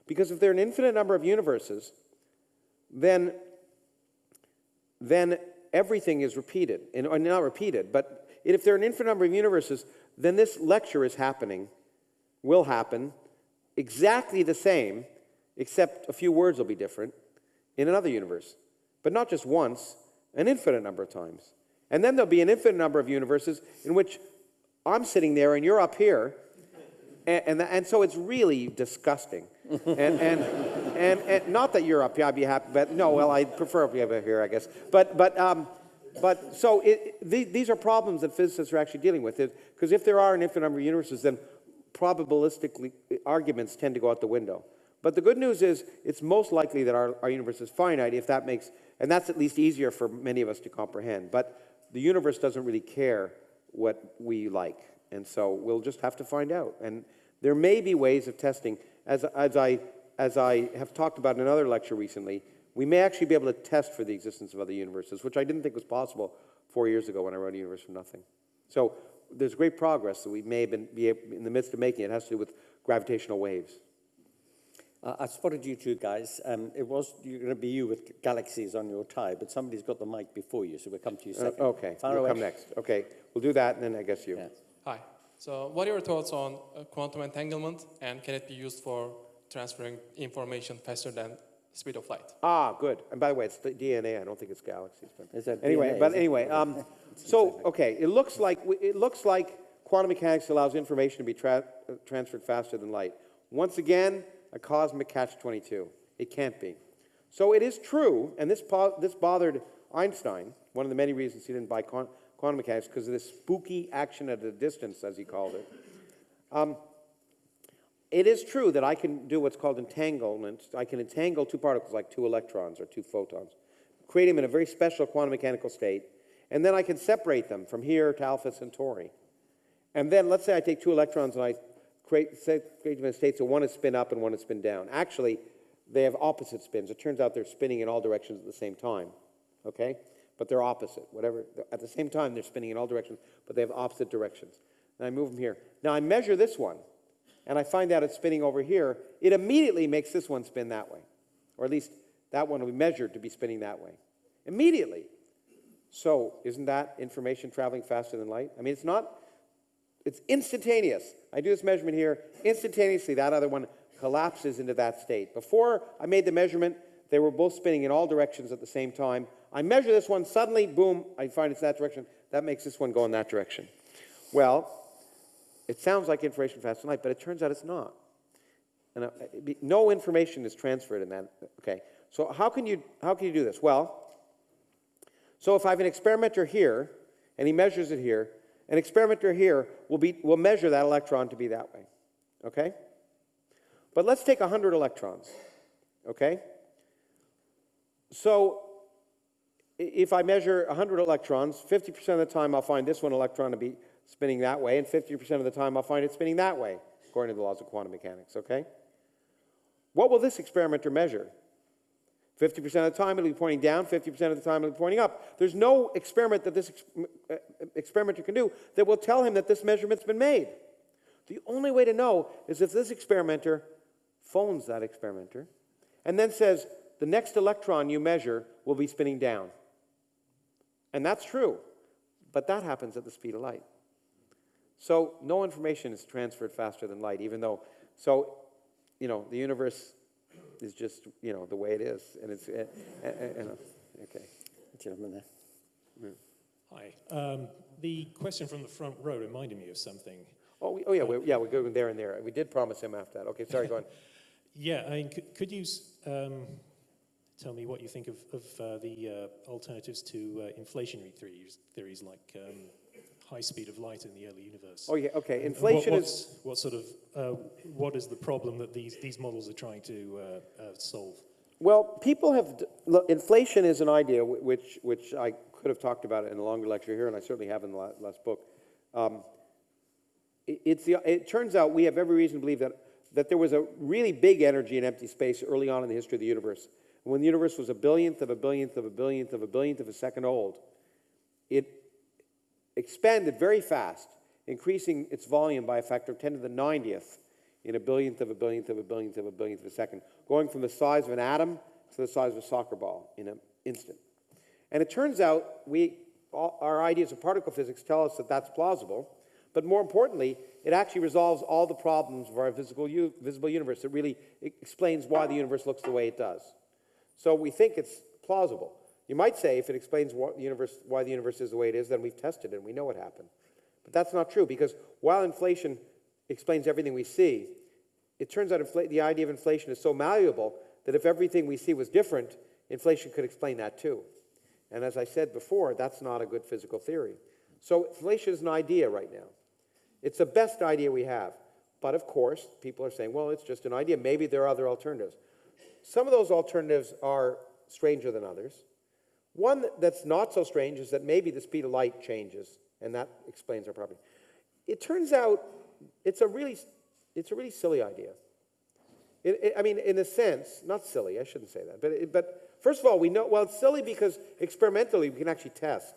Because if there are an infinite number of universes, then, then everything is repeated. And, or not repeated, but if there are an infinite number of universes, then this lecture is happening, will happen, exactly the same, except a few words will be different, in another universe. But not just once, an infinite number of times. And then there'll be an infinite number of universes in which I'm sitting there and you're up here. And, and, and so it's really disgusting. and, and, and, and not that you're up here, I'd be happy, but no, well, I prefer up here, I guess. But, but, um, but so it, the, these are problems that physicists are actually dealing with. Because if there are an infinite number of universes, then probabilistically arguments tend to go out the window. But the good news is it's most likely that our, our universe is finite if that makes, and that's at least easier for many of us to comprehend. But the universe doesn't really care what we like. And so we'll just have to find out. And there may be ways of testing. As, as, I, as I have talked about in another lecture recently, we may actually be able to test for the existence of other universes, which I didn't think was possible four years ago when I wrote a universe from nothing. So there's great progress that we may have been be in the midst of making. It has to do with gravitational waves.
Uh, I spotted you two guys. Um, it was going to be you with galaxies on your tie, but somebody's got the mic before you, so we'll come to you
Uh,
second.
okay,
Far
you'll
away.
come next. Okay, we'll do that, and then I guess you.
Yeah.
Hi. So, what are your thoughts on uh, quantum entanglement, and can it be used for transferring information faster than the speed of light?
Ah, good. And by the way, it's the DNA. I don't think it's galaxies. But
Is that
anyway,
DNA,
but
is
anyway, um, so okay, it looks like it looks like quantum mechanics allows information to be tra- uh, transferred faster than light. Once again, a cosmic catch-22. It can't be. So it is true, and this po- this bothered Einstein. One of the many reasons he didn't buy quan- quantum mechanics because of this spooky action at a distance, as he called it. Um, it is true that I can do what's called entanglement. I can entangle two particles like two electrons or two photons, create them in a very special quantum mechanical state, and then I can separate them from here to Alpha Centauri. And then let's say I take two electrons and I create, say, create them in a state so one is spin up and one is spin down. Actually, they have opposite spins. It turns out they're spinning in all directions at the same time, okay? But they're opposite. Whatever. At the same time, they're spinning in all directions, but they have opposite directions. And I move them here. Now I measure this one, and I find out it's spinning over here. It immediately makes this one spin that way, or at least that one will be measured to be spinning that way. Immediately. So isn't that information traveling faster than light? I mean, it's not it's instantaneous. I do this measurement here, instantaneously that other one collapses into that state. Before I made the measurement, they were both spinning in all directions at the same time. I measure this one, suddenly, boom, I find it's that direction. That makes this one go in that direction. Well, it sounds like information faster than light, but it turns out it's not. And uh, no information is transferred in that. Okay, so how can you how can you do this? Well, so if I have an experimenter here, and he measures it here, an experimenter here will, be, will measure that electron to be that way. Okay? But let's take 100 electrons. Okay? So if I measure 100 electrons, 50% of the time I'll find this one electron to be spinning that way, and 50% of the time I'll find it spinning that way, according to the laws of quantum mechanics. Okay? What will this experimenter measure? 50% of the time it'll be pointing down, 50% of the time it'll be pointing up. There's no experiment that this ex- uh, experimenter can do that will tell him that this measurement's been made. The only way to know is if this experimenter phones that experimenter and then says, the next electron you measure will be spinning down. And that's true, but that happens at the speed of light. So no information is transferred faster than light, even though, so, you know, the universe is just, you know, the way it is. And it's, uh, uh, uh, okay.
Gentleman there.
Hi. Um, the question from the front row reminded me of something.
Oh, we, oh yeah, we, yeah, we're going there and there. We did promise him after that. Okay, sorry, go on. [laughs]
Yeah, I mean, could, could you um, tell me what you think of, of uh, the uh, alternatives to uh, inflationary theories, theories like um, high speed of light in the early universe.
Oh, yeah, okay. Inflation
what,
is.
What sort of, uh, what is the problem that these, these models are trying to uh, uh, solve?
Well, people have, d- look, inflation is an idea which, which I could have talked about in a longer lecture here, and I certainly have in the la- last book. Um, i- it's the, it turns out we have every reason to believe that, that there was a really big energy in empty space early on in the history of the universe. When the universe was a billionth of a billionth of a billionth of a billionth of a second old, it expanded very fast, increasing its volume by a factor of 10 to the 90th in a billionth of a billionth of a billionth of a billionth of a second, going from the size of an atom to the size of a soccer ball in an instant. And it turns out we, all, our ideas of particle physics tell us that that's plausible, but more importantly, it actually resolves all the problems of our visible, visible universe. It really explains why the universe looks the way it does. So we think it's plausible. You might say if it explains what the universe, why the universe is the way it is, then we've tested it and we know what happened. But that's not true because while inflation explains everything we see, it turns out the idea of inflation is so malleable that if everything we see was different, inflation could explain that too. And as I said before, that's not a good physical theory. So inflation is an idea right now. It's the best idea we have. But of course, people are saying, well, it's just an idea. Maybe there are other alternatives. Some of those alternatives are stranger than others. One that's not so strange is that maybe the speed of light changes, and that explains our property. It turns out it's a really, it's a really silly idea. It, it- I mean, in a sense, not silly, I shouldn't say that, but, it, but first of all, we know, well, it's silly because experimentally we can actually test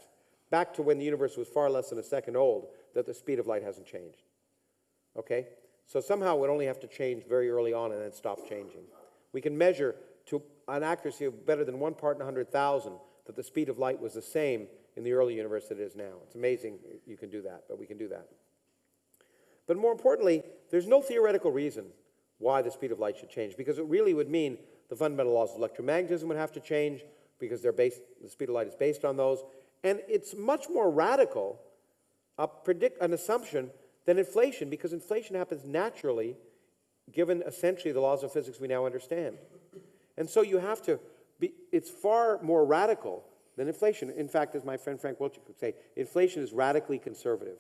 back to when the universe was far less than a second old that the speed of light hasn't changed. Okay? So somehow it only have to change very early on and then stop changing. We can measure to an accuracy of better than one part in 100,000 that the speed of light was the same in the early universe that it is now. It's amazing you can do that, but we can do that. But more importantly, there's no theoretical reason why the speed of light should change, because it really would mean the fundamental laws of electromagnetism would have to change, because they're based, the speed of light is based on those. And it's much more radical a predict, an assumption than inflation, because inflation happens naturally, given essentially the laws of physics we now understand. And so you have to be, it's far more radical than inflation. In fact, as my friend Frank Wilczek would say, inflation is radically conservative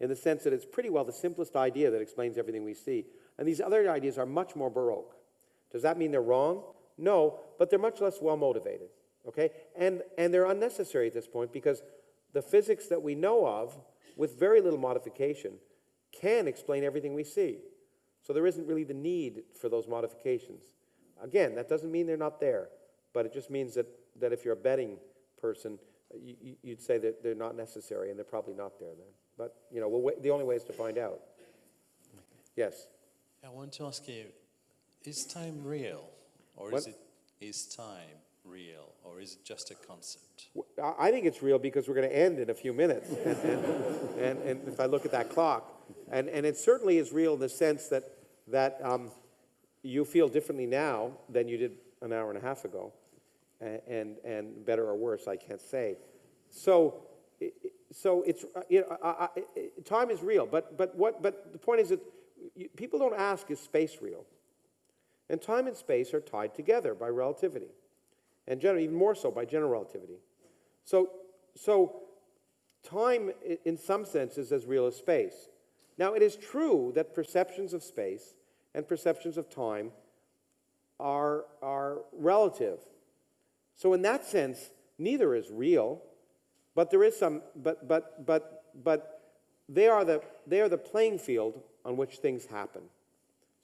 in the sense that it's pretty well the simplest idea that explains everything we see. And these other ideas are much more baroque. Does that mean they're wrong? No, but they're much less well motivated. Okay? And, and they're unnecessary at this point because the physics that we know of, with very little modification, can explain everything we see. So there isn't really the need for those modifications. Again, that doesn't mean they're not there, but it just means that, that if you're a betting person, you, you'd say that they're not necessary, and they're probably not there then. But, you know, we'll the only way is to find out. Yes?
I want to ask you, is time real? Or
What?
is it, is time real? Or is it just a concept?
I think it's real because we're going to end in a few minutes. And, [laughs] and, and if I look at that clock, and, and it certainly is real in the sense that, that um, you feel differently now than you did an hour and a half ago. And, and better or worse, I can't say. So, so it's, uh, you know, I, I- time is real, but, but, what, but the point is that you, people don't ask, is space real? And time and space are tied together by relativity, and general, even more so by general relativity. So, so time, in some sense, is as real as space. Now, it is true that perceptions of space and perceptions of time are, are relative. So, in that sense, neither is real, but there is some, but, but, but, but they are the, they are the playing field on which things happen.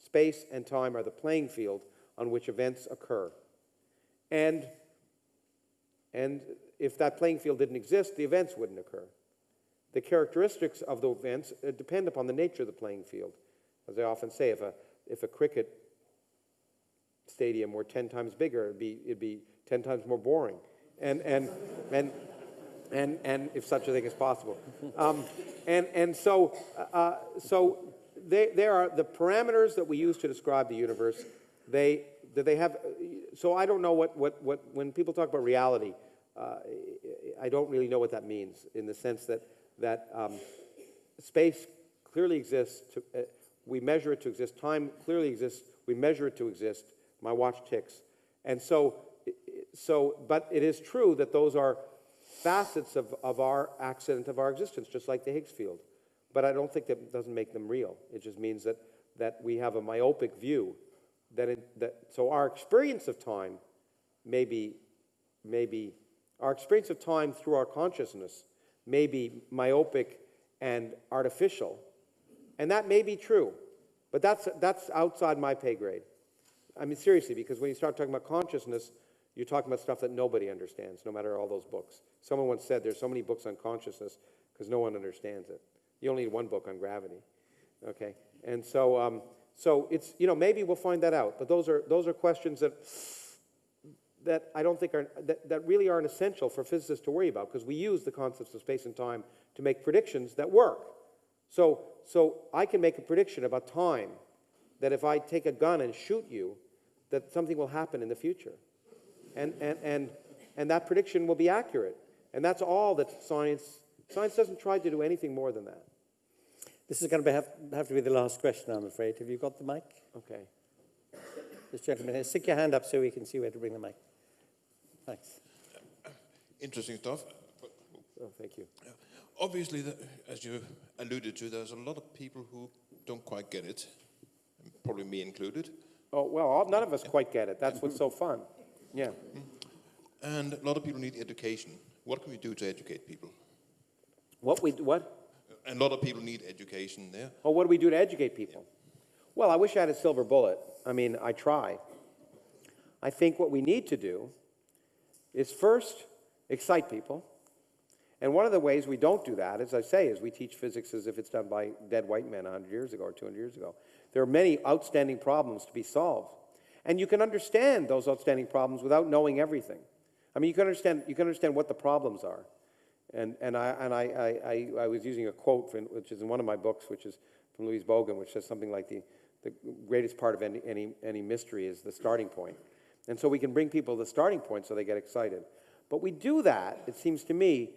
Space and time are the playing field on which events occur. And, and if that playing field didn't exist, the events wouldn't occur. The characteristics of the events uh, depend upon the nature of the playing field. As I often say, if a, if a cricket stadium were 10 times bigger, it'd be, it'd be 10 times more boring. And, and, and, and, and if such a thing is possible. Um, and, and so, uh, so they, they are the parameters that we use to describe the universe. They, that they have, so I don't know what, what, what when people talk about reality, uh, I don't really know what that means in the sense that, that um, space clearly exists. To, uh, we measure it to exist. Time clearly exists. We measure it to exist. My watch ticks. And so so, but it is true that those are facets of, of our accident of our existence, just like the Higgs field. But I don't think that doesn't make them real. It just means that, that we have a myopic view that, it, that so our experience of time may be, may be, our experience of time through our consciousness may be myopic and artificial. And that may be true, but that's, that's outside my pay grade. I mean, seriously, because when you start talking about consciousness, you're talking about stuff that nobody understands, no matter all those books. Someone once said there's so many books on consciousness because no one understands it. You only need one book on gravity, okay? And so, um, so it's, you know, maybe we'll find that out. But those are, those are questions that, that I don't think are, that, that really aren't essential for physicists to worry about because we use the concepts of space and time to make predictions that work. So, so I can make a prediction about time that if I take a gun and shoot you, that something will happen in the future. And, and, and, and that prediction will be accurate. And that's all that science, science doesn't try to do anything more than that.
This is going to have, have to be the last question, I'm afraid. Have you got the mic?
Okay.
This gentleman here, stick your hand up so we can see where to bring the mic. Thanks.
Interesting stuff.
Oh, thank you.
Obviously, the, as you alluded to, there's a lot of people who don't quite get it, probably me included.
Oh, well, all, none of us quite get it. That's what's so fun. Yeah.
And a lot of people need education. What can we do to educate people?
What we, what?
And a lot of people need education there.
Well, what do we do to educate people? Well, I wish I had a silver bullet. I mean, I try. I think what we need to do is first excite people. And one of the ways we don't do that, as I say, is we teach physics as if it's done by dead white men 100 years ago or 200 years ago. There are many outstanding problems to be solved. And you can understand those outstanding problems without knowing everything. I mean, you can understand, you can understand what the problems are. And, and, I, and I, I, I, was using a quote, from, which is in one of my books, which is from Louise Bogan, which says something like the, the greatest part of any, any, any mystery is the starting point. And so we can bring people to the starting point so they get excited. But we do that, it seems to me,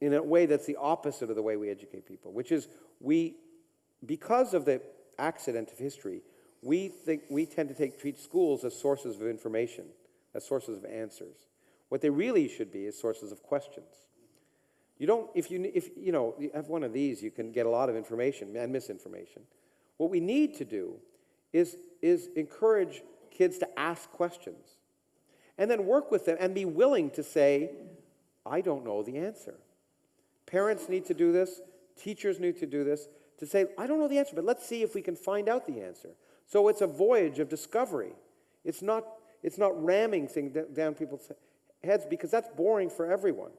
in a way that's the opposite of the way we educate people, which is we, because of the accident of history, we, think, we tend to take, treat schools as sources of information, as sources of answers. What they really should be is sources of questions. You don't, if you, if, you know, you have one of these, you can get a lot of information and misinformation. What we need to do is, is encourage kids to ask questions and then work with them and be willing to say, I don't know the answer. Parents need to do this, teachers need to do this, to say, I don't know the answer, but let's see if we can find out the answer. So it's a voyage of discovery. It's not, it's not ramming things down people's heads because that's boring for everyone.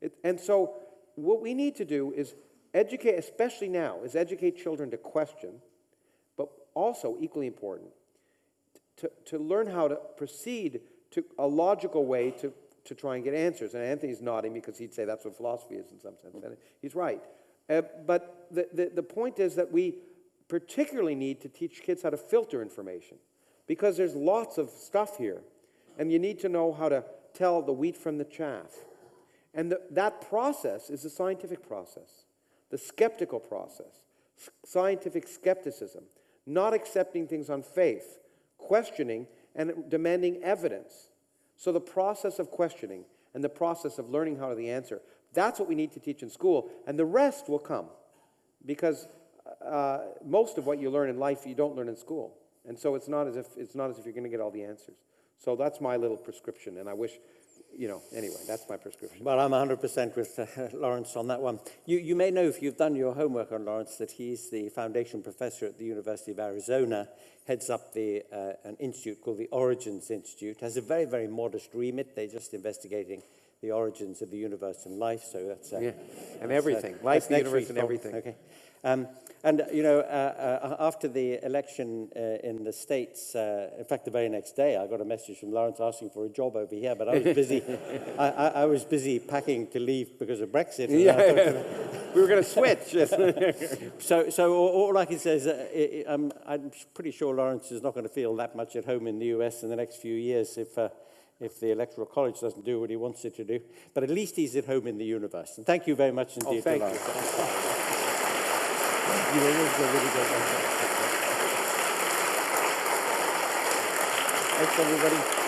It, and so what we need to do is educate, especially now, is educate children to question, but also equally important, to, to learn how to proceed to a logical way to, to try and get answers. And Anthony's nodding because he'd say that's what philosophy is in some sense. And he's right. Uh, but the, the, the point is that we particularly need to teach kids how to filter information because there's lots of stuff here. And you need to know how to tell the wheat from the chaff. And the, that process is the scientific process, the skeptical process, scientific skepticism, not accepting things on faith, questioning and demanding evidence. So the process of questioning and the process of learning how to the answer, that's what we need to teach in school, and the rest will come. Because uh, most of what you learn in life you don't learn in school. And so it's not as if, it's not as if you're going to get all the answers. So that's my little prescription, and I wish, you know, anyway, that's my prescription.
Well, I'm 100% with uh, [laughs] Lawrence on that one. You, you may know, if you've done your homework on Lawrence, that he's the foundation professor at the University of Arizona, heads up the, uh, an institute called the Origins Institute, has a very, very modest remit. They're just investigating the origins of the universe and life, so that's... Uh,
yeah, and
that's,
everything.
Uh,
life, the universe, and everything.
Okay. Um, and, you know, uh, uh, after the election uh, in the States, uh, in fact, the very next day, I got a message from Lawrence asking for a job over here, but I was busy, [laughs] I, I, I, was busy packing to leave because of Brexit.
Yeah, [laughs] we were going to switch. [laughs]
so, so all, all, I can say is that it, um, I'm pretty sure Lawrence is not going to feel that much at home in the US in the next few years if, uh, if the Electoral College doesn't do what he wants it to do. But at least he's at home in the universe. And thank you very much indeed,
oh, thank
Lawrence.
You.
You always go really good. Thanks, everybody.